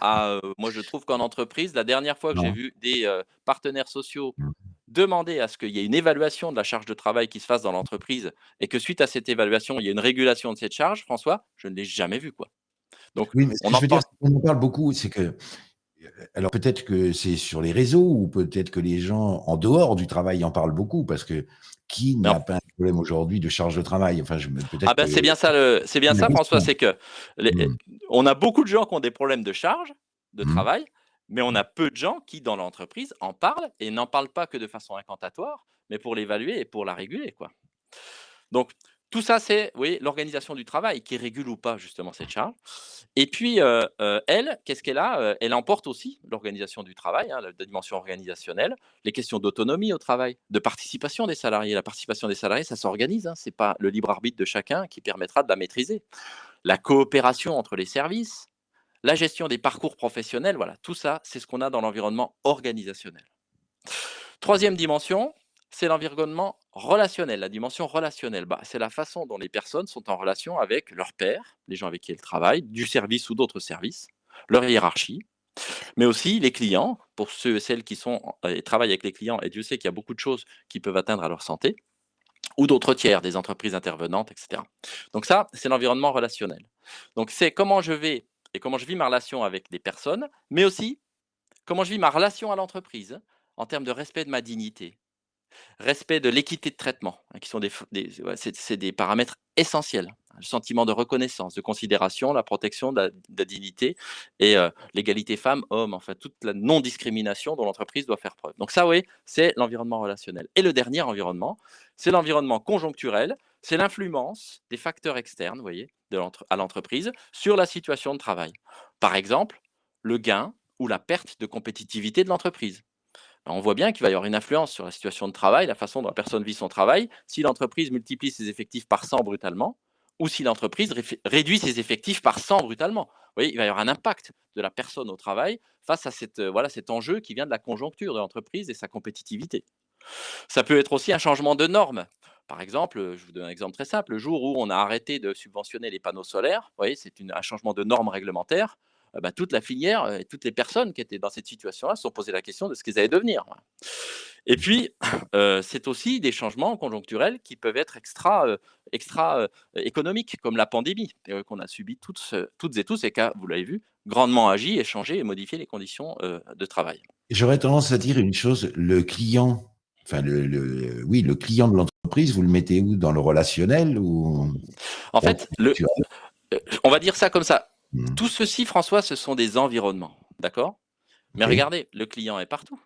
Ah, moi, je trouve qu'en entreprise, la dernière fois que j'ai vu des partenaires sociaux mmh. demander à ce qu'il y ait une évaluation de la charge de travail qui se fasse dans l'entreprise et que suite à cette évaluation, il y ait une régulation de cette charge, François, je ne l'ai jamais vu. quoi. Donc Oui, mais ce que on je en veux dire, parle c'est qu'on en parle beaucoup, c'est que, heu, alors peut-être que c'est sur les réseaux ou peut-être que les gens en dehors du travail en parlent beaucoup parce que qui n'a pas un problème aujourd'hui de charge de travail? Enfin, je me ah ben, c'est bien ça c'est bien ça François, c'est que les Mmh. on a beaucoup de gens qui ont des problèmes de charge de Mmh. travail, mais on a peu de gens qui, dans l'entreprise, en parlent et n'en parlent pas que de façon incantatoire, mais pour l'évaluer et pour la réguler, quoi. Donc tout ça, c'est, l'organisation du travail qui régule ou pas justement cette charge. Et puis, heu heu, elle, qu'est-ce qu'elle a? Heu, elle emporte aussi l'organisation du travail, hein, la dimension organisationnelle, les questions d'autonomie au travail, de participation des salariés. La participation des salariés, ça s'organise, hein, c'est pas le libre arbitre de chacun qui permettra de la maîtriser. La coopération entre les services, la gestion des parcours professionnels, voilà, tout ça, c'est ce qu'on a dans l'environnement organisationnel. Troisième dimension, c'est l'environnement relationnel. La dimension relationnelle, bah, c'est la façon dont les personnes sont en relation avec leurs pairs, les gens avec qui elles travaillent, du service ou d'autres services, leur hiérarchie, mais aussi les clients, pour ceux et celles qui travaillent avec les clients, et Dieu sait qu'il y a beaucoup de choses qui peuvent atteindre à leur santé, ou d'autres tiers, des entreprises intervenantes, etc. Donc ça, c'est l'environnement relationnel. Donc c'est comment je vais et comment je vis ma relation avec des personnes, mais aussi comment je vis ma relation à l'entreprise en termes de respect de ma dignité, Respect de l'équité de traitement, hein, qui sont des c'est des paramètres essentiels. Le sentiment de reconnaissance, de considération, la protection de la dignité et heu, l'égalité femmes-hommes, enfin toute la non-discrimination dont l'entreprise doit faire preuve. Donc ça, oui, c'est l'environnement relationnel. Et le dernier environnement, c'est l'environnement conjoncturel, c'est l'influence des facteurs externes, voyez, de à l'entreprise sur la situation de travail. Par exemple, le gain ou la perte de compétitivité de l'entreprise. On voit bien qu'il va y avoir une influence sur la situation de travail, la façon dont la personne vit son travail, si l'entreprise multiplie ses effectifs par 100 brutalement, ou si l'entreprise réduit ses effectifs par 100 brutalement. Il va y avoir un impact de la personne au travail face à euh, cet enjeu qui vient de la conjoncture de l'entreprise et sa compétitivité. Ça peut être aussi un changement de normes. Par exemple, euh, je vous donne un exemple très simple, le jour où on a arrêté de subventionner les panneaux solaires, c'est un changement de normes réglementaires, bah, toute la filière et toutes les personnes qui étaient dans cette situation-là se sont posées la question de ce qu'ils allaient devenir. Et puis, c'est aussi des changements conjoncturels qui peuvent être extra, heu, extra, heu, économiques, comme la pandémie, qu'on a subi toutes, toutes et tous et qui a, vous l'avez vu, grandement agi et changé et modifié les conditions, de travail. J'aurais tendance à dire une chose, le client, enfin le le oui, le client de l'entreprise, vous le mettez où? Dans le relationnel ou En fait, le on va dire ça comme ça, Mmh. tout ceci, François, ce sont des environnements, d'accord? Mais regardez, le client est partout.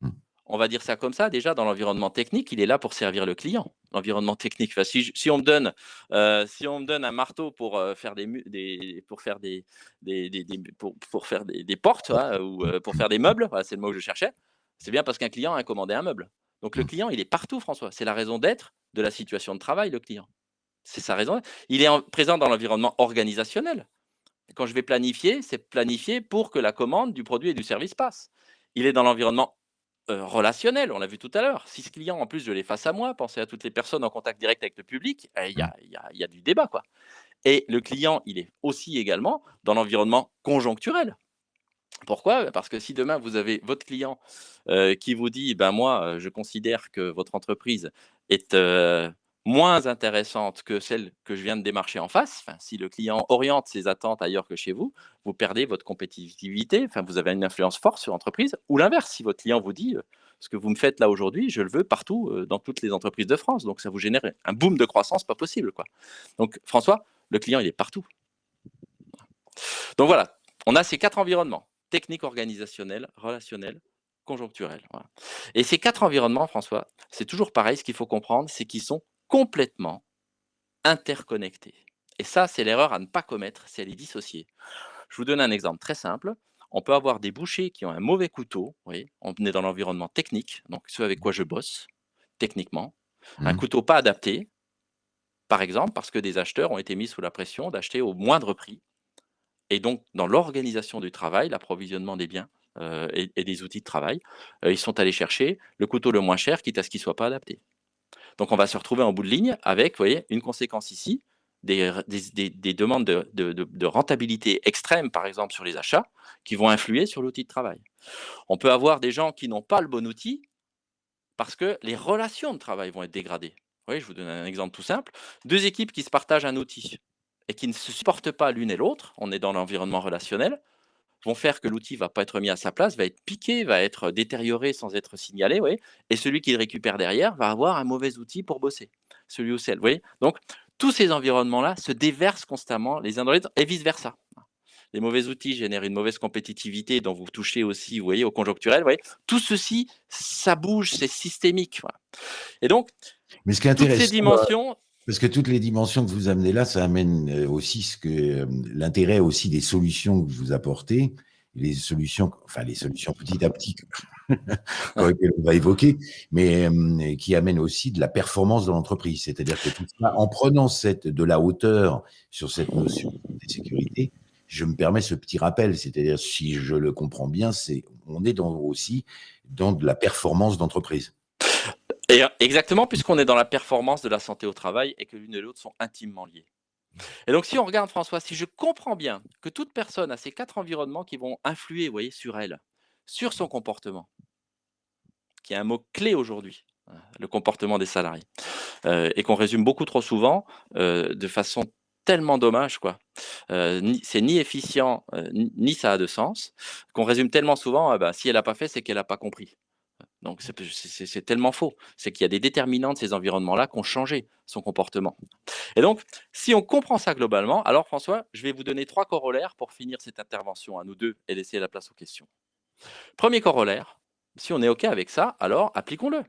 Mmh. On va dire ça comme ça, déjà dans l'environnement technique, il est là pour servir le client. L'environnement technique, enfin, si, je- si on me donne, euh, si on me donne un marteau pour euh, faire des, mu- des pour faire des, des, des- des- pour, pour faire des, des portes hein, ou euh, pour faire des meubles, voilà, c'est le mot que je cherchais. C'est bien parce qu'un client a commandé un meuble. Donc le Mmh. client, il est partout, François. C'est la raison d'être de la situation de travail, le client. C'est sa raison. Il est en- présent dans l'environnement organisationnel. Quand je vais planifier, c'est planifier pour que la commande du produit et du service passe. Il est dans l'environnement Heu, relationnel, on l'a vu tout à l'heure. Si ce client, en plus, je l'ai face à moi, pensez à toutes les personnes en contact direct avec le public, eh, il y Mmh. a il y a il y a du débat, quoi et le client, il est aussi également dans l'environnement conjoncturel. Pourquoi? Parce que si demain vous avez votre client, heu, qui vous dit: «Ben moi, heu, je considère que votre entreprise est, moins intéressante que celle que je viens de démarcher en face», si le client oriente ses attentes ailleurs que chez vous, vous perdez votre compétitivité, enfin, vous avez une influence forte sur l'entreprise ou l'inverse, si votre client vous dit, «Ce que vous me faites là aujourd'hui, je le veux partout, dans toutes les entreprises de France», donc ça vous génère un boom de croissance pas possible, quoi. Donc François, le client, il est partout. Donc voilà, on a ces 4 environnements: technique, organisationnel, relationnel, conjoncturel. Et ces 4 environnements, François, c'est toujours pareil, ce qu'il faut comprendre, c'est qu'ils sont complètement interconnectés. Et ça, c'est l'erreur à ne pas commettre, c'est à les dissocier. Je vous donne un exemple très simple. On peut avoir des bouchers qui ont un mauvais couteau, vous voyez, on est dans l'environnement technique, donc ce avec quoi je bosse, techniquement. Un Mmh. couteau pas adapté, par exemple, parce que des acheteurs ont été mis sous la pression d'acheter au moindre prix et donc, dans l'organisation du travail, l'approvisionnement des biens, heu et et des outils de travail, heu, ils sont allés chercher le couteau le moins cher, quitte à ce qu'il ne soit pas adapté. Donc on va se retrouver en bout de ligne avec, une conséquence ici, des demandes de rentabilité extrême, par exemple, sur les achats, qui vont influer sur l'outil de travail. On peut avoir des gens qui n'ont pas le bon outil, parce que les relations de travail vont être dégradées. Je vous donne un exemple tout simple, 2 équipes qui se partagent un outil et qui ne se supportent pas l'une et l'autre, on est dans l'environnement relationnel, vont faire que l'outil va pas être mis à sa place, va être piqué, va être détérioré sans être signalé, ouais, et celui qui le récupère derrière va avoir un mauvais outil pour bosser, celui ou celle. Vous voyez Donc, tous ces environnements-là se déversent constamment les uns dans les autres et vice-versa. Les mauvais outils génèrent une mauvaise compétitivité dont vous touchez aussi, vous voyez, au conjoncturel. Vous voyez tout ceci, ça bouge, c'est systémique. Et donc, Mais ce qui est toutes ces dimensions, parce que toutes les dimensions que vous amenez là, ça amène euh, aussi ce que euh, l'intérêt aussi des solutions que vous apportez, les solutions, enfin les solutions petit à petit qu'on va évoquer, mais euh, qui amènent aussi de la performance dans l'entreprise. C'est-à-dire que tout ça, en prenant cette, de la hauteur sur cette notion de sécurité, je me permets ce petit rappel, c'est-à-dire si je le comprends bien, c'est on est dans, aussi dans de la performance d'entreprise. Et exactement, puisqu'on est dans la performance de la santé au travail et que l'une et l'autre sont intimement liées. Et donc, si on regarde François, si je comprends bien que toute personne a ces quatre environnements qui vont influer, voyez, sur elle, sur son comportement, qui est un mot clé aujourd'hui, hein, le comportement des salariés, euh, et qu'on résume beaucoup trop souvent euh, de façon tellement dommage, quoi. Euh, c'est ni efficient, ni ça a de sens, qu'on résume tellement souvent, ah bah, si elle n'a pas fait, c'est qu'elle n'a pas compris. Donc c'est tellement faux. C'est qu'il y a des déterminants de ces environnements-là qui ont changé son comportement. Et donc, si on comprend ça globalement, alors François, je vais vous donner trois corollaires pour finir cette intervention à nous deux et laisser la place aux questions. Premier corollaire, si on est OK avec ça, alors appliquons-le.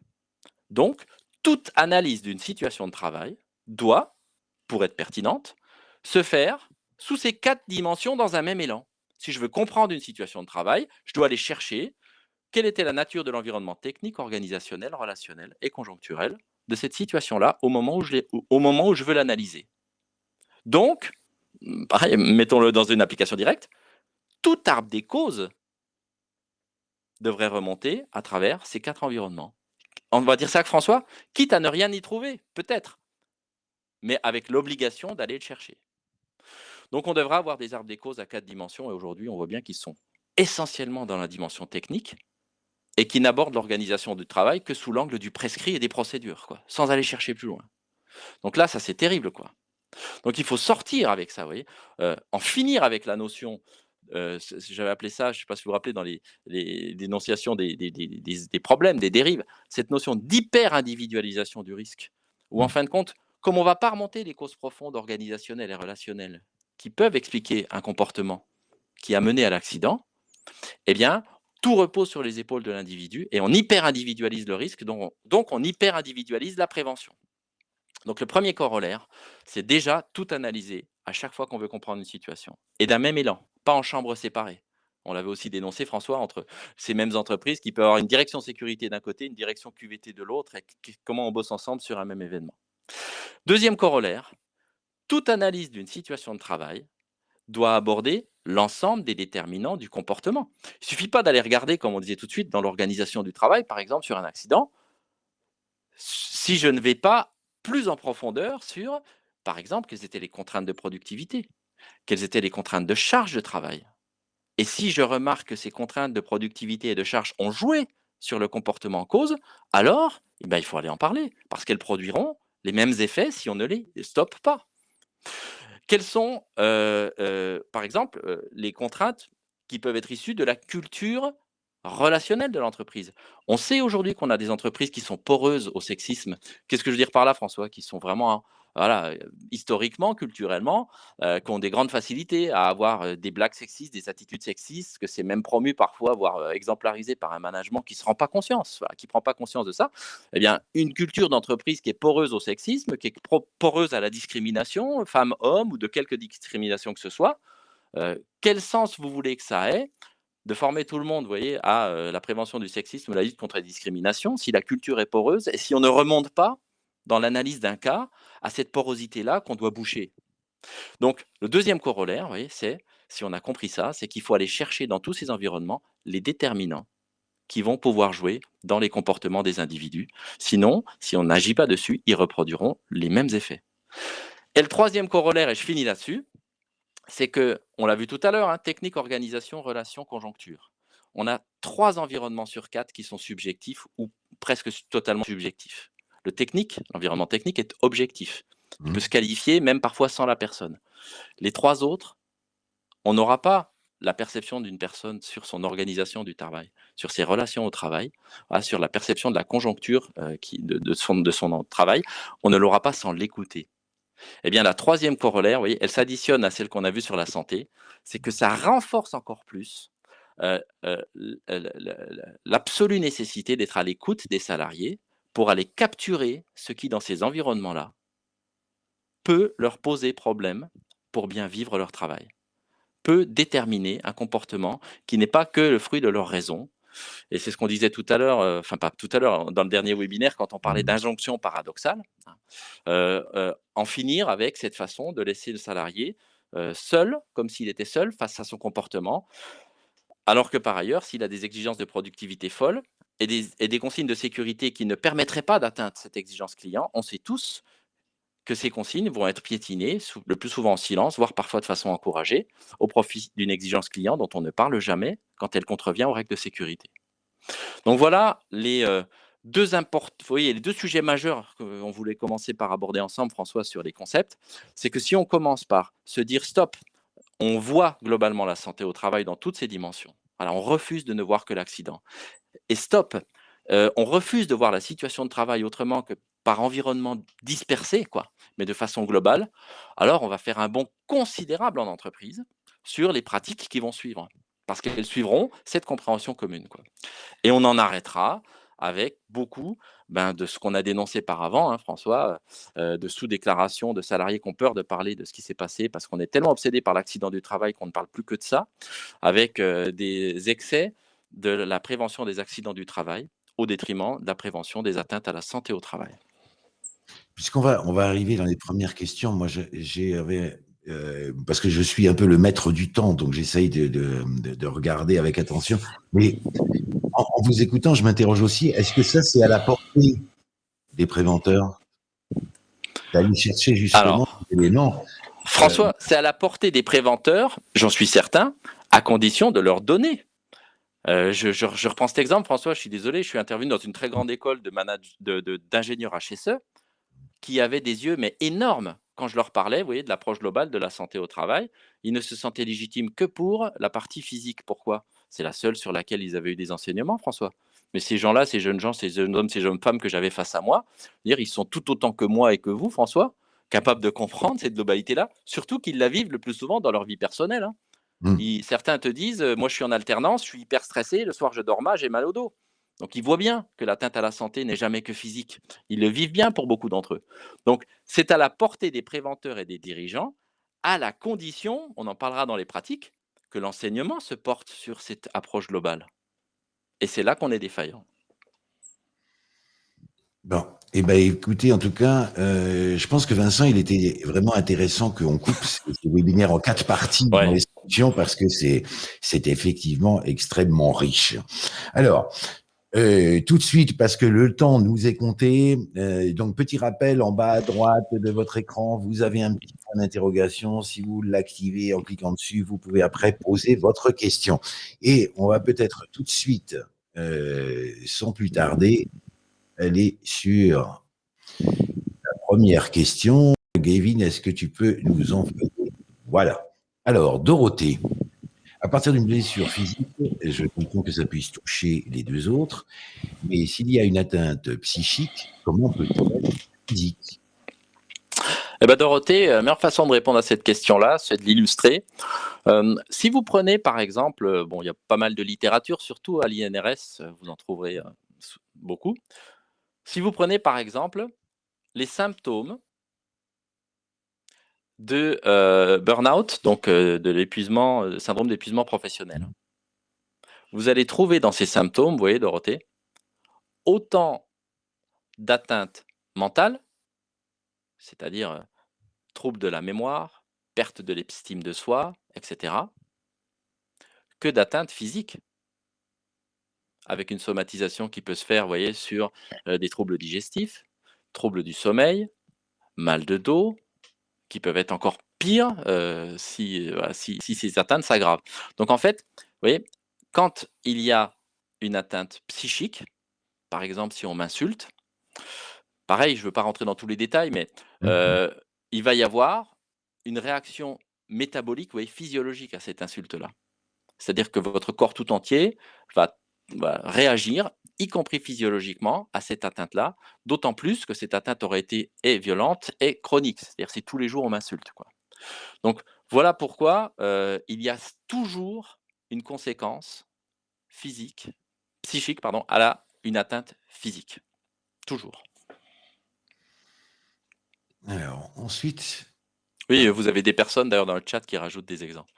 Donc, toute analyse d'une situation de travail doit, pour être pertinente, se faire sous ces quatre dimensions dans un même élan. Si je veux comprendre une situation de travail, je dois aller chercher quelle était la nature de l'environnement technique, organisationnel, relationnel et conjoncturel de cette situation-là au, moment où je veux l'analyser? Donc, mettons-le dans une application directe, tout arbre des causes devrait remonter à travers ces quatre environnements. On va dire ça, François, quitte à ne rien y trouver, peut-être, mais avec l'obligation d'aller le chercher. Donc, on devra avoir des arbres des causes à quatre dimensions, et aujourd'hui, on voit bien qu'ils sont essentiellement dans la dimension technique, et qui n'aborde l'organisation du travail que sous l'angle du prescrit et des procédures, quoi, sans aller chercher plus loin. Donc là, ça c'est terrible. quoi. Donc il faut sortir avec ça, vous voyez, euh, en finir avec la notion, euh, j'avais appelé ça, je ne sais pas si vous vous rappelez, dans les, dénonciations des, des, problèmes, des dérives, cette notion d'hyper-individualisation du risque, où en mmh. fin de compte, comme on ne va pas remonter les causes profondes organisationnelles et relationnelles qui peuvent expliquer un comportement qui a mené à l'accident, eh bien, tout repose sur les épaules de l'individu et on hyper-individualise le risque, donc, on hyper-individualise la prévention. Donc le premier corollaire, c'est déjà tout analyser à chaque fois qu'on veut comprendre une situation. Et d'un même élan, pas en chambre séparée. On l'avait aussi dénoncé, François, entre ces mêmes entreprises qui peuvent avoir une direction sécurité d'un côté, une direction QVT de l'autre, et comment on bosse ensemble sur un même événement. Deuxième corollaire, toute analyse d'une situation de travail doit aborder l'ensemble des déterminants du comportement. Il ne suffit pas d'aller regarder, comme on disait tout de suite, dans l'organisation du travail, par exemple, sur un accident, si je ne vais pas plus en profondeur sur, par exemple, quelles étaient les contraintes de productivité, quelles étaient les contraintes de charge de travail. Et si je remarque que ces contraintes de productivité et de charge ont joué sur le comportement en cause, alors eh ben, il faut aller en parler, parce qu'elles produiront les mêmes effets si on ne les stoppe pas. Quelles sont, par exemple, les contraintes qui peuvent être issues de la culture relationnelle de l'entreprise? On sait aujourd'hui qu'on a des entreprises qui sont poreuses au sexisme. Qu'est-ce que je veux dire par là, François Qui sont vraiment voilà, historiquement, culturellement, qui ont des grandes facilités à avoir des blagues sexistes, des attitudes sexistes, que c'est même promu parfois, voire exemplarisé par un management qui ne se rend pas conscience, qui prend pas conscience de ça. Eh bien, une culture d'entreprise qui est poreuse au sexisme, qui est poreuse à la discrimination, femme-homme ou de quelque discrimination que ce soit, quel sens vous voulez que ça ait de former tout le monde, voyez, à la prévention du sexisme, la lutte contre la discrimination, si la culture est poreuse et si on ne remonte pas dans l'analyse d'un cas à cette porosité-là qu'on doit boucher. Donc, le deuxième corollaire, voyez, c'est, si on a compris ça, c'est qu'il faut aller chercher dans tous ces environnements les déterminants qui vont pouvoir jouer dans les comportements des individus. Sinon, si on n'agit pas dessus, ils reproduiront les mêmes effets. Et le troisième corollaire, et je finis là-dessus, c'est que, on l'a vu tout à l'heure, hein, technique, organisation, relation, conjoncture. On a trois environnements sur quatre qui sont subjectifs ou presque totalement subjectifs. Le technique, l'environnement technique est objectif. Il mmh. peut se qualifier même parfois sans la personne. Les trois autres, on n'aura pas la perception d'une personne sur son organisation du travail, sur ses relations au travail, sur la perception de la conjoncture euh, de, son, de son travail, on ne l'aura pas sans l'écouter. Eh bien, la troisième corollaire, vous voyez, elle s'additionne à celle qu'on a vue sur la santé, c'est que ça renforce encore plus euh, euh, l'absolue nécessité d'être à l'écoute des salariés pour aller capturer ce qui, dans ces environnements-là, peut leur poser problème pour bien vivre leur travail, peut déterminer un comportement qui n'est pas que le fruit de leur raison. Et c'est ce qu'on disait tout à l'heure, euh, enfin pas tout à l'heure, dans le dernier webinaire, quand on parlait d'injonction paradoxale, hein, en finir avec cette façon de laisser le salarié seul, comme s'il était seul face à son comportement, alors que par ailleurs, s'il a des exigences de productivité folles et des, consignes de sécurité qui ne permettraient pas d'atteindre cette exigence client, on sait tous que ces consignes vont être piétinées, le plus souvent en silence, voire parfois de façon encouragée, au profit d'une exigence client dont on ne parle jamais quand elle contrevient aux règles de sécurité. Donc voilà les euh, deux voyez, les deux sujets majeurs qu'on voulait commencer par aborder ensemble, François, sur les concepts. C'est que si on commence par se dire stop, on voit globalement la santé au travail dans toutes ses dimensions. Alors, on refuse de ne voir que l'accident. Et stop, euh, on refuse de voir la situation de travail autrement que par environnement dispersé, quoi, mais de façon globale. Alors, on va faire un bond considérable en entreprise sur les pratiques qui vont suivre, parce qu'elles suivront cette compréhension commune. Quoi. Et on en arrêtera avec beaucoup ben, de ce qu'on a dénoncé par avant, hein, François, euh, de sous-déclarations de salariés qui ont peur de parler de ce qui s'est passé parce qu'on est tellement obsédé par l'accident du travail qu'on ne parle plus que de ça, avec euh, des excès de la prévention des accidents du travail au détriment de la prévention des atteintes à la santé au travail. Puisqu'on va, on va arriver dans les premières questions, moi j'ai euh, parce que je suis un peu le maître du temps, donc j'essaye de, de, regarder avec attention. Mais en, vous écoutant, je m'interroge aussi, est-ce que ça, c'est à la portée des préventeurs D'aller chercher justement des éléments François, euh, c'est à la portée des préventeurs, j'en suis certain, à condition de leur donner. Euh, je, je, reprends cet exemple, François, je suis désolé, je suis intervenu dans une très grande école d'ingénieurs de, de, HSE qui avait des yeux mais énormes quand je leur parlais, vous voyez, de l'approche globale de la santé au travail, ils ne se sentaient légitimes que pour la partie physique. Pourquoi? C'est la seule sur laquelle ils avaient eu des enseignements, François. Mais ces gens-là, ces jeunes gens, ces jeunes hommes, ces jeunes femmes que j'avais face à moi, dire, ils sont tout autant que moi et que vous, François, capables de comprendre cette globalité-là, surtout qu'ils la vivent le plus souvent dans leur vie personnelle. Hein. Mmh. certains te disent, moi je suis en alternance, je suis hyper stressé, le soir je dors mal, j'ai mal au dos. Donc, ils voient bien que l'atteinte à la santé n'est jamais que physique. Ils le vivent bien pour beaucoup d'entre eux. Donc, c'est à la portée des préventeurs et des dirigeants, à la condition, on en parlera dans les pratiques, que l'enseignement se porte sur cette approche globale. Et c'est là qu'on est défaillant. Bon, eh ben, écoutez, en tout cas, euh, je pense que Vincent, il était vraiment intéressant qu'on coupe ce, webinaire en quatre parties dans les parce que c'est effectivement extrêmement riche. Alors, euh, tout de suite, parce que le temps nous est compté. Euh, donc, petit rappel, en bas à droite de votre écran, vous avez un petit point d'interrogation. Si vous l'activez en cliquant dessus, vous pouvez après poser votre question. Et on va peut-être tout de suite, euh, sans plus tarder, aller sur la première question. Gavin, est-ce que tu peux nous en Voilà. Alors, Dorothée, à partir d'une blessure physique, je comprends que ça puisse toucher les deux autres, mais s'il y a une atteinte psychique, comment peut-on être physique? Eh ben Dorothée, la meilleure façon de répondre à cette question-là, c'est de l'illustrer. Euh, si vous prenez par exemple, euh, bon, il y a pas mal de littérature, surtout à l'INRS, vous en trouverez euh, beaucoup. Si vous prenez par exemple les symptômes de euh, burn-out, donc euh, de l'épuisement, euh, syndrome d'épuisement professionnel. Vous allez trouver dans ces symptômes, vous voyez Dorothée, autant d'atteintes mentales, c'est-à-dire troubles de la mémoire, perte de l'estime de soi, etc., que d'atteintes physiques, avec une somatisation qui peut se faire, vous voyez, sur des troubles digestifs, troubles du sommeil, mal de dos, qui peuvent être encore pires euh, si, si, si, ces atteintes s'aggravent. Donc en fait, vous voyez, quand il y a une atteinte psychique, par exemple si on m'insulte, pareil, je ne veux pas rentrer dans tous les détails, mais mmh euh, il va y avoir une réaction métabolique, voyez, physiologique à cette insulte-là. C'est-à-dire que votre corps tout entier va, réagir, y compris physiologiquement, à cette atteinte-là, d'autant plus que cette atteinte aurait été et violente et chronique. C'est-à-dire si tous les jours on m'insulte. Donc voilà pourquoi euh, il y a toujours une conséquence physique, psychique, pardon, à la, une atteinte physique. Toujours. Alors, ensuite. Oui, vous avez des personnes d'ailleurs dans le chat qui rajoutent des exemples.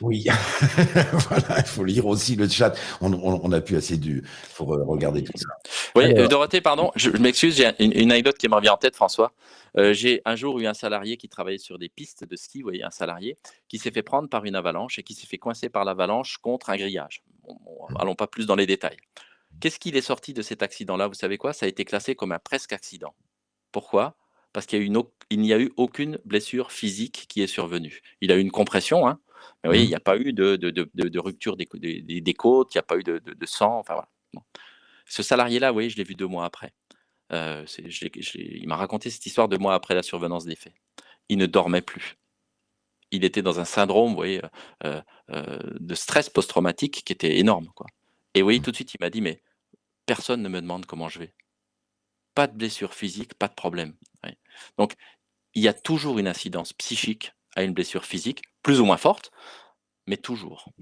Oui, voilà, il faut lire aussi le chat. On, on, a pu assez du. Il faut regarder tout ça. Oui, euh, Dorothée, pardon, je, m'excuse, j'ai une, anecdote qui me revient en tête, François. Euh, j'ai un jour eu un salarié qui travaillait sur des pistes de ski, vous voyez, un salarié, qui s'est fait prendre par une avalanche et qui s'est fait coincer par l'avalanche contre un grillage. Mmh. allons pas plus dans les détails. Qu'est-ce qu'il est sorti de cet accident-là? Vous savez quoi? Ça a été classé comme un presque accident. Pourquoi? Parce qu'il n'y a, eu aucune blessure physique qui est survenue. Il a eu une compression, hein, mais oui, il mmh. n'y a pas eu de, rupture des, côtes, il n'y a pas eu de, sang. Enfin, voilà. Ce salarié-là, oui, je l'ai vu deux mois après. Euh, il m'a raconté cette histoire deux mois après la survenance des faits. Il ne dormait plus. Il était dans un syndrome, vous voyez, euh, euh, de stress post-traumatique qui était énorme, quoi. Et oui, mmh. tout de suite, il m'a dit, mais personne ne me demande comment je vais. Pas de blessure physique, pas de problème. Donc, il y a toujours une incidence psychique à une blessure physique, plus ou moins forte, mais toujours.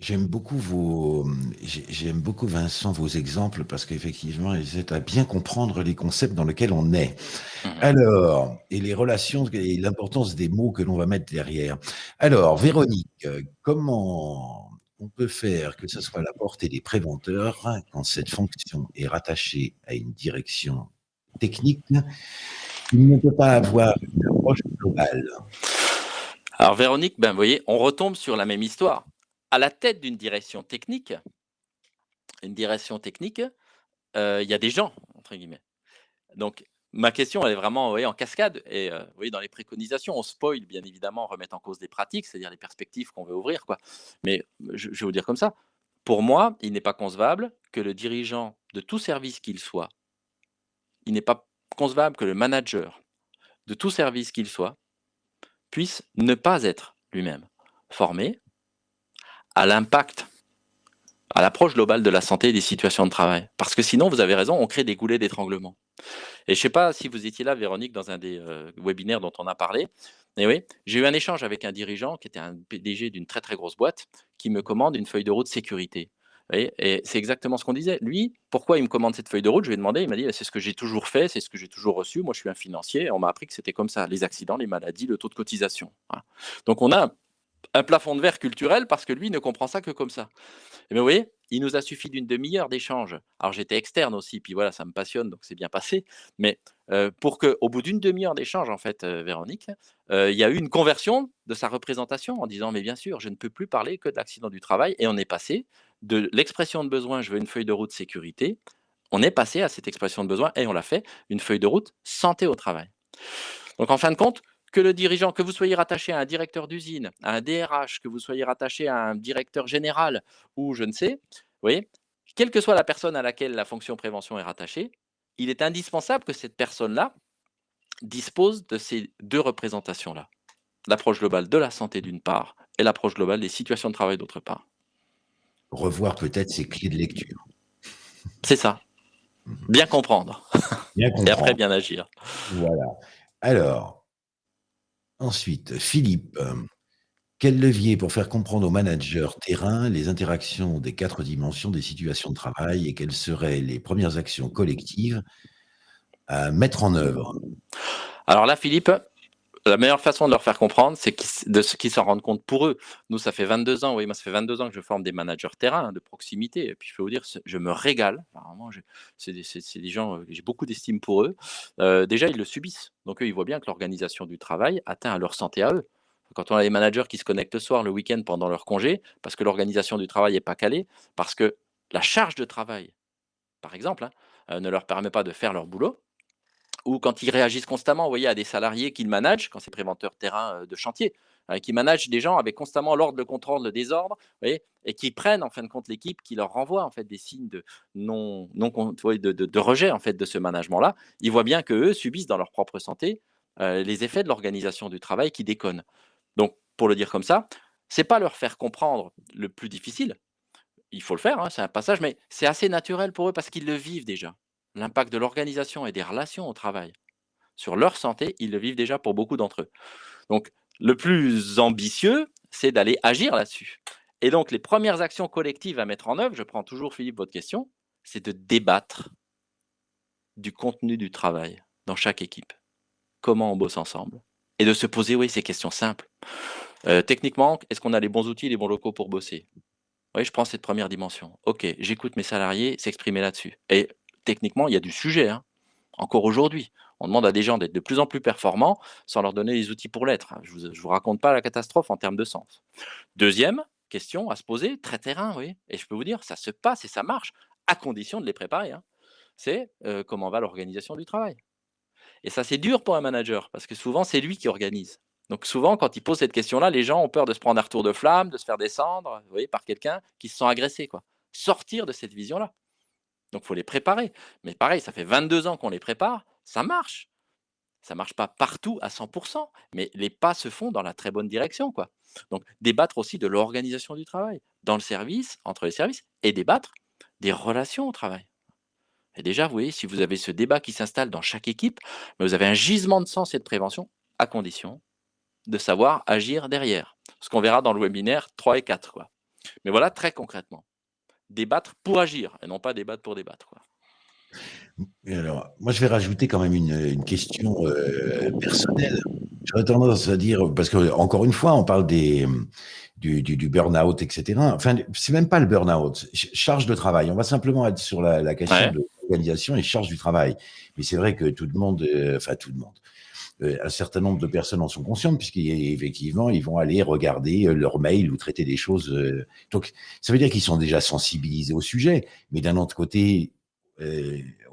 J'aime beaucoup vos, j'aime beaucoup Vincent vos exemples parce qu'effectivement ils aident à bien comprendre les concepts dans lesquels on est. Mmh Alors, et les relations et l'importance des mots que l'on va mettre derrière. Alors, Véronique, comment on peut faire que ce soit la portée des préventeurs quand cette fonction est rattachée à une direction technique il ne peut pas avoir une approche globale. Alors Véronique, ben, vous voyez, on retombe sur la même histoire. À la tête d'une direction technique, une direction technique, euh, il y a des gens, entre guillemets. Donc, ma question, elle est vraiment en cascade. Et euh, voyez, dans les préconisations, on spoil, bien évidemment, remettre en cause des pratiques, c'est-à-dire les perspectives qu'on veut ouvrir. Quoi. Mais je, je vais vous dire comme ça. Pour moi, il n'est pas concevable que le dirigeant de tout service qu'il soit, il n'est pas concevable que le manager de tout service qu'il soit puisse ne pas être lui-même formé à l'impact, à l'approche globale de la santé et des situations de travail. Parce que sinon, vous avez raison, on crée des goulets d'étranglement. Et je ne sais pas si vous étiez là, Véronique, dans un des euh, webinaires dont on a parlé. Mais oui, j'ai eu un échange avec un dirigeant qui était un PDG d'une très très grosse boîte qui me commande une feuille de route sécurité et c'est exactement ce qu'on disait. Lui, pourquoi il me commande cette feuille de route? Je lui ai demandé, il m'a dit, «Bah, c'est ce que j'ai toujours fait, c'est ce que j'ai toujours reçu. Moi, je suis un financier. On m'a appris que c'était comme ça, les accidents, les maladies, le taux de cotisation. Donc, on a un plafond de verre culturel parce que lui ne comprend ça que comme ça. Et bien, vous voyez, il nous a suffi d'une demi-heure d'échange. Alors, j'étais externe aussi, puis voilà, ça me passionne, donc c'est bien passé. Mais euh, pour qu'au bout d'une demi-heure d'échange, en fait, euh, Véronique, euh, il y a eu une conversion de sa représentation en disant, mais bien sûr, je ne peux plus parler que d'accident du travail. Et on est passé de l'expression de besoin, je veux une feuille de route sécurité, on est passé à cette expression de besoin et on l'a fait, une feuille de route santé au travail. Donc en fin de compte, que le dirigeant, que vous soyez rattaché à un directeur d'usine, à un DRH, que vous soyez rattaché à un directeur général ou je ne sais, vous quelle que soit la personne à laquelle la fonction prévention est rattachée, il est indispensable que cette personne-là dispose de ces deux représentations-là. L'approche globale de la santé d'une part et l'approche globale des situations de travail d'autre part revoir peut-être ses clés de lecture. C'est ça. Mhm. Bien comprendre. Bien comprendre. Et après, bien agir. Voilà. Alors, ensuite, Philippe, quel levier pour faire comprendre aux managers terrain les interactions des quatre dimensions des situations de travail et quelles seraient les premières actions collectives à mettre en œuvre? Alors là, Philippe, la meilleure façon de leur faire comprendre, c'est de ce qu'ils s'en rendent compte pour eux. Nous, ça fait 22 ans, oui, moi, ça fait 22 ans que je forme des managers terrain hein, de proximité. Et puis, je peux vous dire, je me régale. C'est des, gens, euh, j'ai beaucoup d'estime pour eux. Euh, déjà, ils le subissent. Donc, eux, ils voient bien que l'organisation du travail atteint à leur santé à eux. Quand on a des managers qui se connectent le soir, le week-end, pendant leur congé, parce que l'organisation du travail n'est pas calée, parce que la charge de travail, par exemple, hein, euh, ne leur permet pas de faire leur boulot, ou quand ils réagissent constamment, voyez, à des salariés qu'ils managent, quand c'est préventeur terrain euh, de chantier, euh, qui managent des gens avec constamment l'ordre, le contrôle, le désordre, vous et qui prennent en fin de compte l'équipe, qui leur renvoie en fait des signes de non, non de, rejet en fait de ce management-là. Ils voient bien que eux subissent dans leur propre santé les effets de l'organisation du travail qui déconnent. Donc, pour le dire comme ça, c'est pas leur faire comprendre le plus difficile. Il faut le faire, hein, c'est un passage, mais c'est assez naturel pour eux parce qu'ils le vivent déjà. L'impact de l'organisation et des relations au travail sur leur santé, ils le vivent déjà pour beaucoup d'entre eux. Donc, le plus ambitieux, c'est d'aller agir là-dessus. Et donc, les premières actions collectives à mettre en œuvre, je prends toujours, Philippe, votre question, c'est de débattre du contenu du travail dans chaque équipe. Comment on bosse ensemble? Et de se poser, oui, ces questions simples. Euh, techniquement, est-ce qu'on a les bons outils, les bons locaux pour bosser? Oui, je prends cette première dimension. Ok, j'écoute mes salariés s'exprimer là-dessus. Et techniquement, il y a du sujet. Hein. Encore aujourd'hui, on demande à des gens d'être de plus en plus performants sans leur donner les outils pour l'être. Je ne vous, raconte pas la catastrophe en termes de sens. Deuxième question à se poser, très terrain, oui. Et je peux vous dire, ça se passe et ça marche, à condition de les préparer. Hein. C'est euh, comment va l'organisation du travail. Et ça, c'est dur pour un manager, parce que souvent, c'est lui qui organise. Donc souvent, quand il pose cette question-là, les gens ont peur de se prendre un retour de flamme, de se faire descendre vous par quelqu'un qui se sent agressé. Quoi. Sortir de cette vision-là. Donc, il faut les préparer. Mais pareil, ça fait 22 ans qu'on les prépare, ça marche. Ça ne marche pas partout à 100%, mais les pas se font dans la très bonne direction. Quoi. Donc, débattre aussi de l'organisation du travail, dans le service, entre les services, et débattre des relations au travail. Et déjà, vous voyez, si vous avez ce débat qui s'installe dans chaque équipe, vous avez un gisement de sens et de prévention, à condition de savoir agir derrière. Ce qu'on verra dans le webinaire 3 et 4. Quoi. Mais voilà, très concrètement débattre pour agir et non pas débattre pour débattre. Quoi. alors, moi, je vais rajouter quand même une, question euh, personnelle. J'aurais tendance à dire, parce que encore une fois, on parle des, du, du, burn-out, etc. Enfin, c'est même pas le burn-out, charge de travail. On va simplement être sur la, question de l'organisation et charge du travail. Mais c'est vrai que tout le monde, euh, enfin tout le monde, un certain nombre de personnes en sont conscientes, puisqu'effectivement, ils vont aller regarder euh, leur mail ou traiter des choses. Euh, donc, ça veut dire qu'ils sont déjà sensibilisés au sujet. Mais d'un autre côté,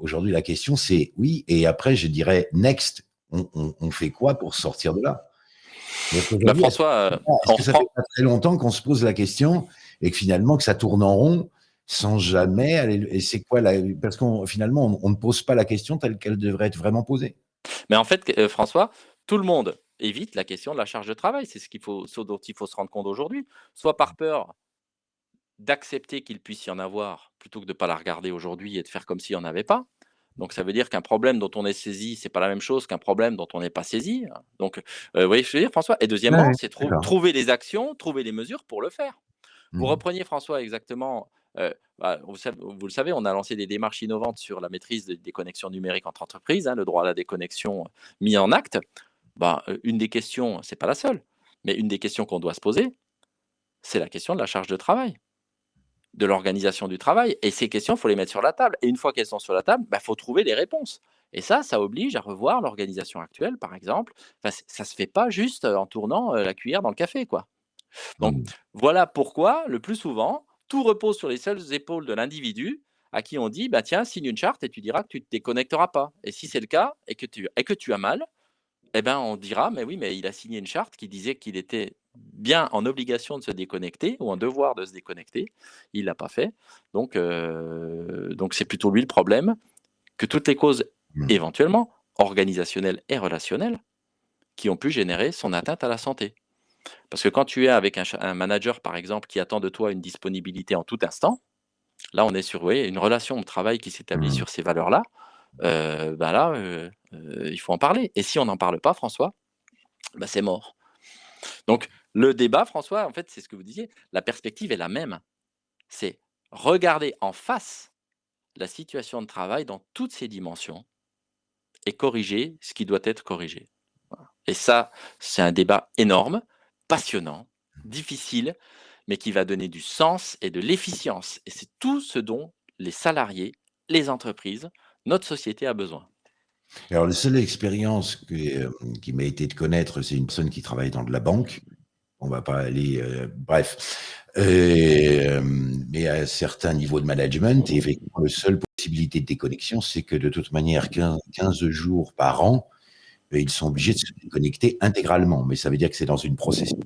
aujourd'hui, la question, c'est oui, et après, je dirais, next, on, fait quoi pour sortir de là? Bah, François, ça fait pas très longtemps qu'on se pose la question et que finalement, que ça tourne en rond sans jamais aller. Et c'est quoi la... Parce qu'on finalement, on ne pose pas la question telle qu'elle devrait être vraiment posée. Mais en fait, euh, François, tout le monde évite la question de la charge de travail. C'est ce, qu'il faut, ce dont il faut se rendre compte aujourd'hui. Soit par peur d'accepter qu'il puisse y en avoir, plutôt que de ne pas la regarder aujourd'hui et de faire comme s'il n'y en avait pas. Donc ça veut dire qu'un problème dont on est saisi, c'est pas la même chose qu'un problème dont on n'est pas saisi. Donc, euh, vous voyez ce que je veux dire, François? Et deuxièmement, c'est trouver les actions, trouver les mesures pour le faire. Vous mmh repreniez, François, exactement bah, vous, le savez, on a lancé des démarches innovantes sur la maîtrise des connexions numériques entre entreprises, hein, le droit à la déconnexion mis en acte. Bah, une des questions, c'est pas la seule, mais une des questions qu'on doit se poser, c'est la question de la charge de travail, de l'organisation du travail. Et ces questions, il faut les mettre sur la table. Et une fois qu'elles sont sur la table, il bah, faut trouver les réponses. Et ça, ça oblige à revoir l'organisation actuelle, par exemple. ça ne se fait pas juste en tournant la cuillère dans le café. quoi. Donc, mmh. voilà pourquoi, le plus souvent, tout repose sur les seules épaules de l'individu à qui on dit bah tiens, signe une charte et tu diras que tu ne te déconnecteras pas. Et si c'est le cas et que tu, et que tu as mal, eh ben, on dira mais oui, mais il a signé une charte qui disait qu'il était bien en obligation de se déconnecter ou en devoir de se déconnecter. Il l'a pas fait. Donc, euh, donc c'est plutôt lui le problème que toutes les causes mmh. éventuellement organisationnelles et relationnelles qui ont pu générer son atteinte à la santé. Parce que quand tu es avec un, manager, par exemple, qui attend de toi une disponibilité en tout instant, là, on est sur une relation de travail qui s'établit mmh. sur ces valeurs-là. Euh, ben là, euh, euh, il faut en parler. Et si on n'en parle pas, François, ben c'est mort. Donc, le débat, François, en fait, c'est ce que vous disiez, la perspective est la même. C'est regarder en face la situation de travail dans toutes ses dimensions et corriger ce qui doit être corrigé. Et ça, c'est un débat énorme passionnant, difficile, mais qui va donner du sens et de l'efficience. Et c'est tout ce dont les salariés, les entreprises, notre société a besoin. Alors, la seule expérience euh, qui m'a été de connaître, c'est une personne qui travaille dans de la banque. On va pas aller, euh, bref, euh, mais à un certain niveau de management, et effectivement, la seule possibilité de déconnexion, c'est que de toute manière, 15 jours par an, ils sont obligés de se connecter intégralement. Mais ça veut dire que c'est dans une procession.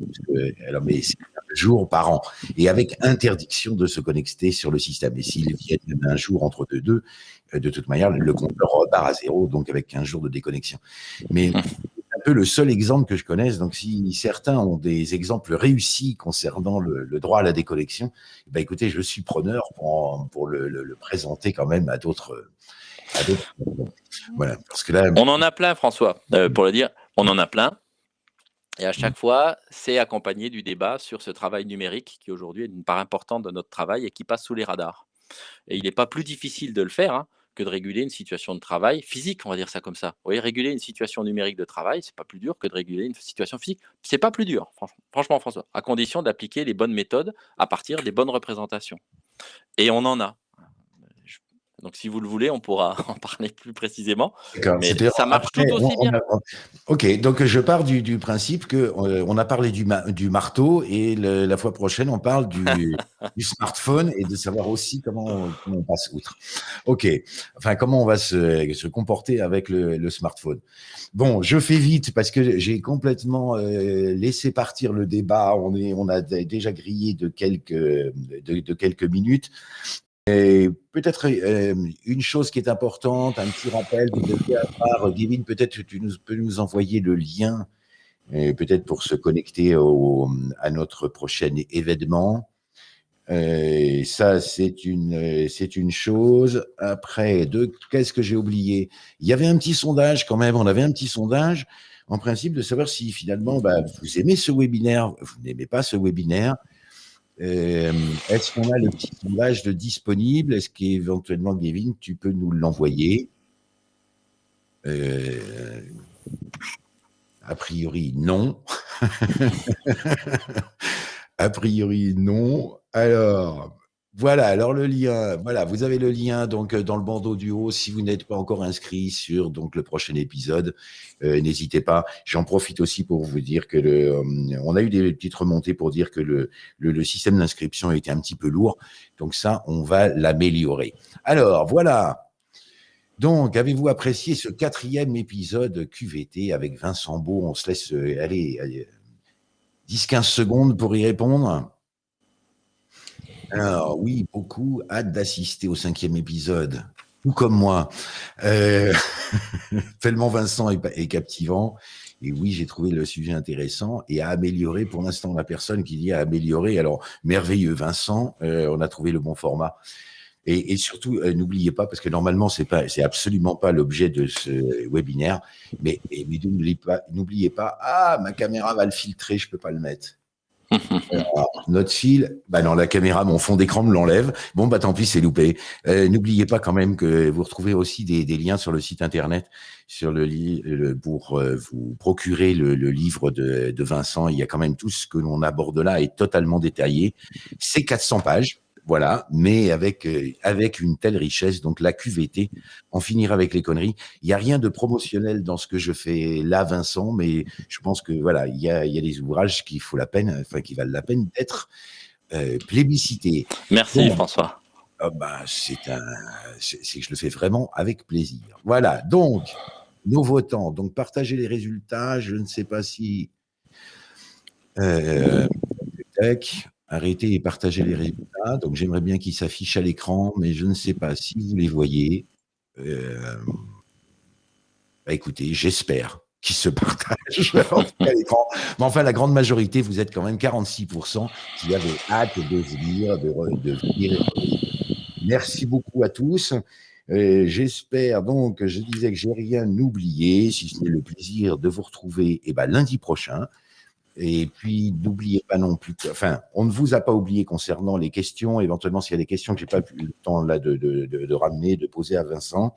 alors, mais c'est un jour par an. Et avec interdiction de se connecter sur le système. Et s'ils viennent un jour entre deux, deux, euh, de toute manière, le compteur repart à zéro, donc avec 15 jours de déconnexion. Mais peu le seul exemple que je connaisse. Donc, si certains ont des exemples réussis concernant le, droit à la déconnexion, bah, écoutez, je suis preneur pour, pour le, présenter quand même à d'autres. Voilà, parce que là, on en a plein, François, euh, pour le dire, on en a plein. Et à chaque fois, c'est accompagné du débat sur ce travail numérique qui aujourd'hui est une part importante de notre travail et qui passe sous les radars. Et il n'est pas plus difficile de le faire. Hein que de réguler une situation de travail physique, on va dire ça comme ça. Vous voyez, réguler une situation numérique de travail, c'est pas plus dur que de réguler une situation physique. C'est pas plus dur, franchement, franchement, François, à condition d'appliquer les bonnes méthodes à partir des bonnes représentations. Et on en a. Donc, si vous le voulez, on pourra en parler plus précisément. Mais ça marche tout aussi bien. ok, donc je pars du, principe que euh, a parlé du, du marteau et la fois prochaine, on parle du, du, smartphone et de savoir aussi comment, on passe outre. Ok, enfin, comment on va se, se comporter avec le, smartphone. Bon, je fais vite parce que j'ai complètement euh, laissé partir le débat. On, est, on a déjà grillé de quelques, de quelques minutes. Et peut-être euh, une chose qui est importante, un petit rappel, vous devez avoir, Divine, peut-être tu peux nous envoyer le lien, peut-être pour se connecter à notre prochain événement. Euh, ça, c'est une, c'est une chose. Après, qu'est-ce que j'ai oublié? Il y avait un petit sondage quand même, on avait un petit sondage, en principe, de savoir si finalement, bah, vous aimez ce webinaire, vous n'aimez pas ce webinaire, euh, est-ce qu'on a le petit sondage de disponible? Est-ce qu'éventuellement, Kevin, tu peux nous l'envoyer? Euh, A priori, non. a priori, non. Alors, voilà, alors le lien, voilà, vous avez le lien donc euh, dans le bandeau du haut. Si vous n'êtes pas encore inscrit sur donc le prochain épisode, euh, n'hésitez pas. J'en profite aussi pour vous dire que le, euh, on a eu des petites remontées pour dire que le, le, système d'inscription était un petit peu lourd. Donc ça, on va l'améliorer. Alors voilà. Donc, avez-vous apprécié ce quatrième épisode QVT avec Vincent Beau? On se laisse aller, aller 10-15 secondes pour y répondre. Alors oui, beaucoup hâte d'assister au cinquième épisode, tout comme moi. Euh, tellement Vincent est, captivant. Et oui, j'ai trouvé le sujet intéressant et à améliorer. Pour l'instant, la personne qui dit à améliorer, alors merveilleux, Vincent, euh, on a trouvé le bon format. Et, surtout, euh, n'oubliez pas, parce que normalement, c'est pas, c'est absolument pas l'objet de ce webinaire, mais, n'oubliez pas, pas, ah, ma caméra va le filtrer, je peux pas le mettre. Notre fil, bah non, la caméra, mon fond d'écran me l'enlève. Bon, bah tant pis, c'est loupé. Euh, n'oubliez pas quand même que vous retrouvez aussi des, liens sur le site internet sur le, le pour euh, vous procurer le, livre de, de, Vincent. Il y a quand même tout ce que l'on aborde là est totalement détaillé. C'est 400 pages. Voilà, mais avec, euh, avec une telle richesse, donc la QVT, en finir avec les conneries. Il n'y a rien de promotionnel dans ce que je fais là, Vincent, mais je pense que voilà, il y a, il y a des ouvrages qui faut la peine, enfin qui valent la peine d'être euh, plébiscités. Merci François. Oh, bah, c'est un, c'est que je le fais vraiment avec plaisir. Voilà, donc nos votants, donc partagez les résultats. Je ne sais pas si euh, arrêtez et partagez les résultats. Donc, j'aimerais bien qu'ils s'affichent à l'écran, mais je ne sais pas si vous les voyez. Euh, bah, écoutez, j'espère qu'ils se partagent à l'écran. Mais enfin, la grande majorité, vous êtes quand même 46% qui avaient hâte de venir. Merci beaucoup à tous. Euh, j'espère donc, je disais que j'ai rien oublié, si ce n'est le plaisir de vous retrouver eh ben, lundi prochain. Et puis, n'oubliez pas non plus, enfin, on ne vous a pas oublié concernant les questions, éventuellement s'il y a des questions que j'ai pas eu le temps là de, de, de, ramener, de poser à Vincent.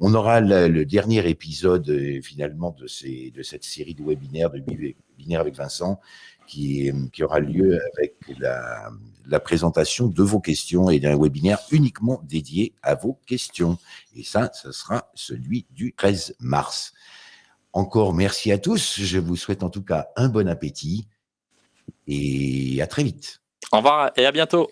On aura le, dernier épisode euh, finalement de, ces, de cette série de webinaires, de webinaires avec Vincent, qui, qui aura lieu avec la, la présentation de vos questions et d'un webinaire uniquement dédié à vos questions. Et ça, ce sera celui du 13 mars. Encore merci à tous. Je vous souhaite en tout cas un bon appétit et à très vite. Au revoir et à bientôt.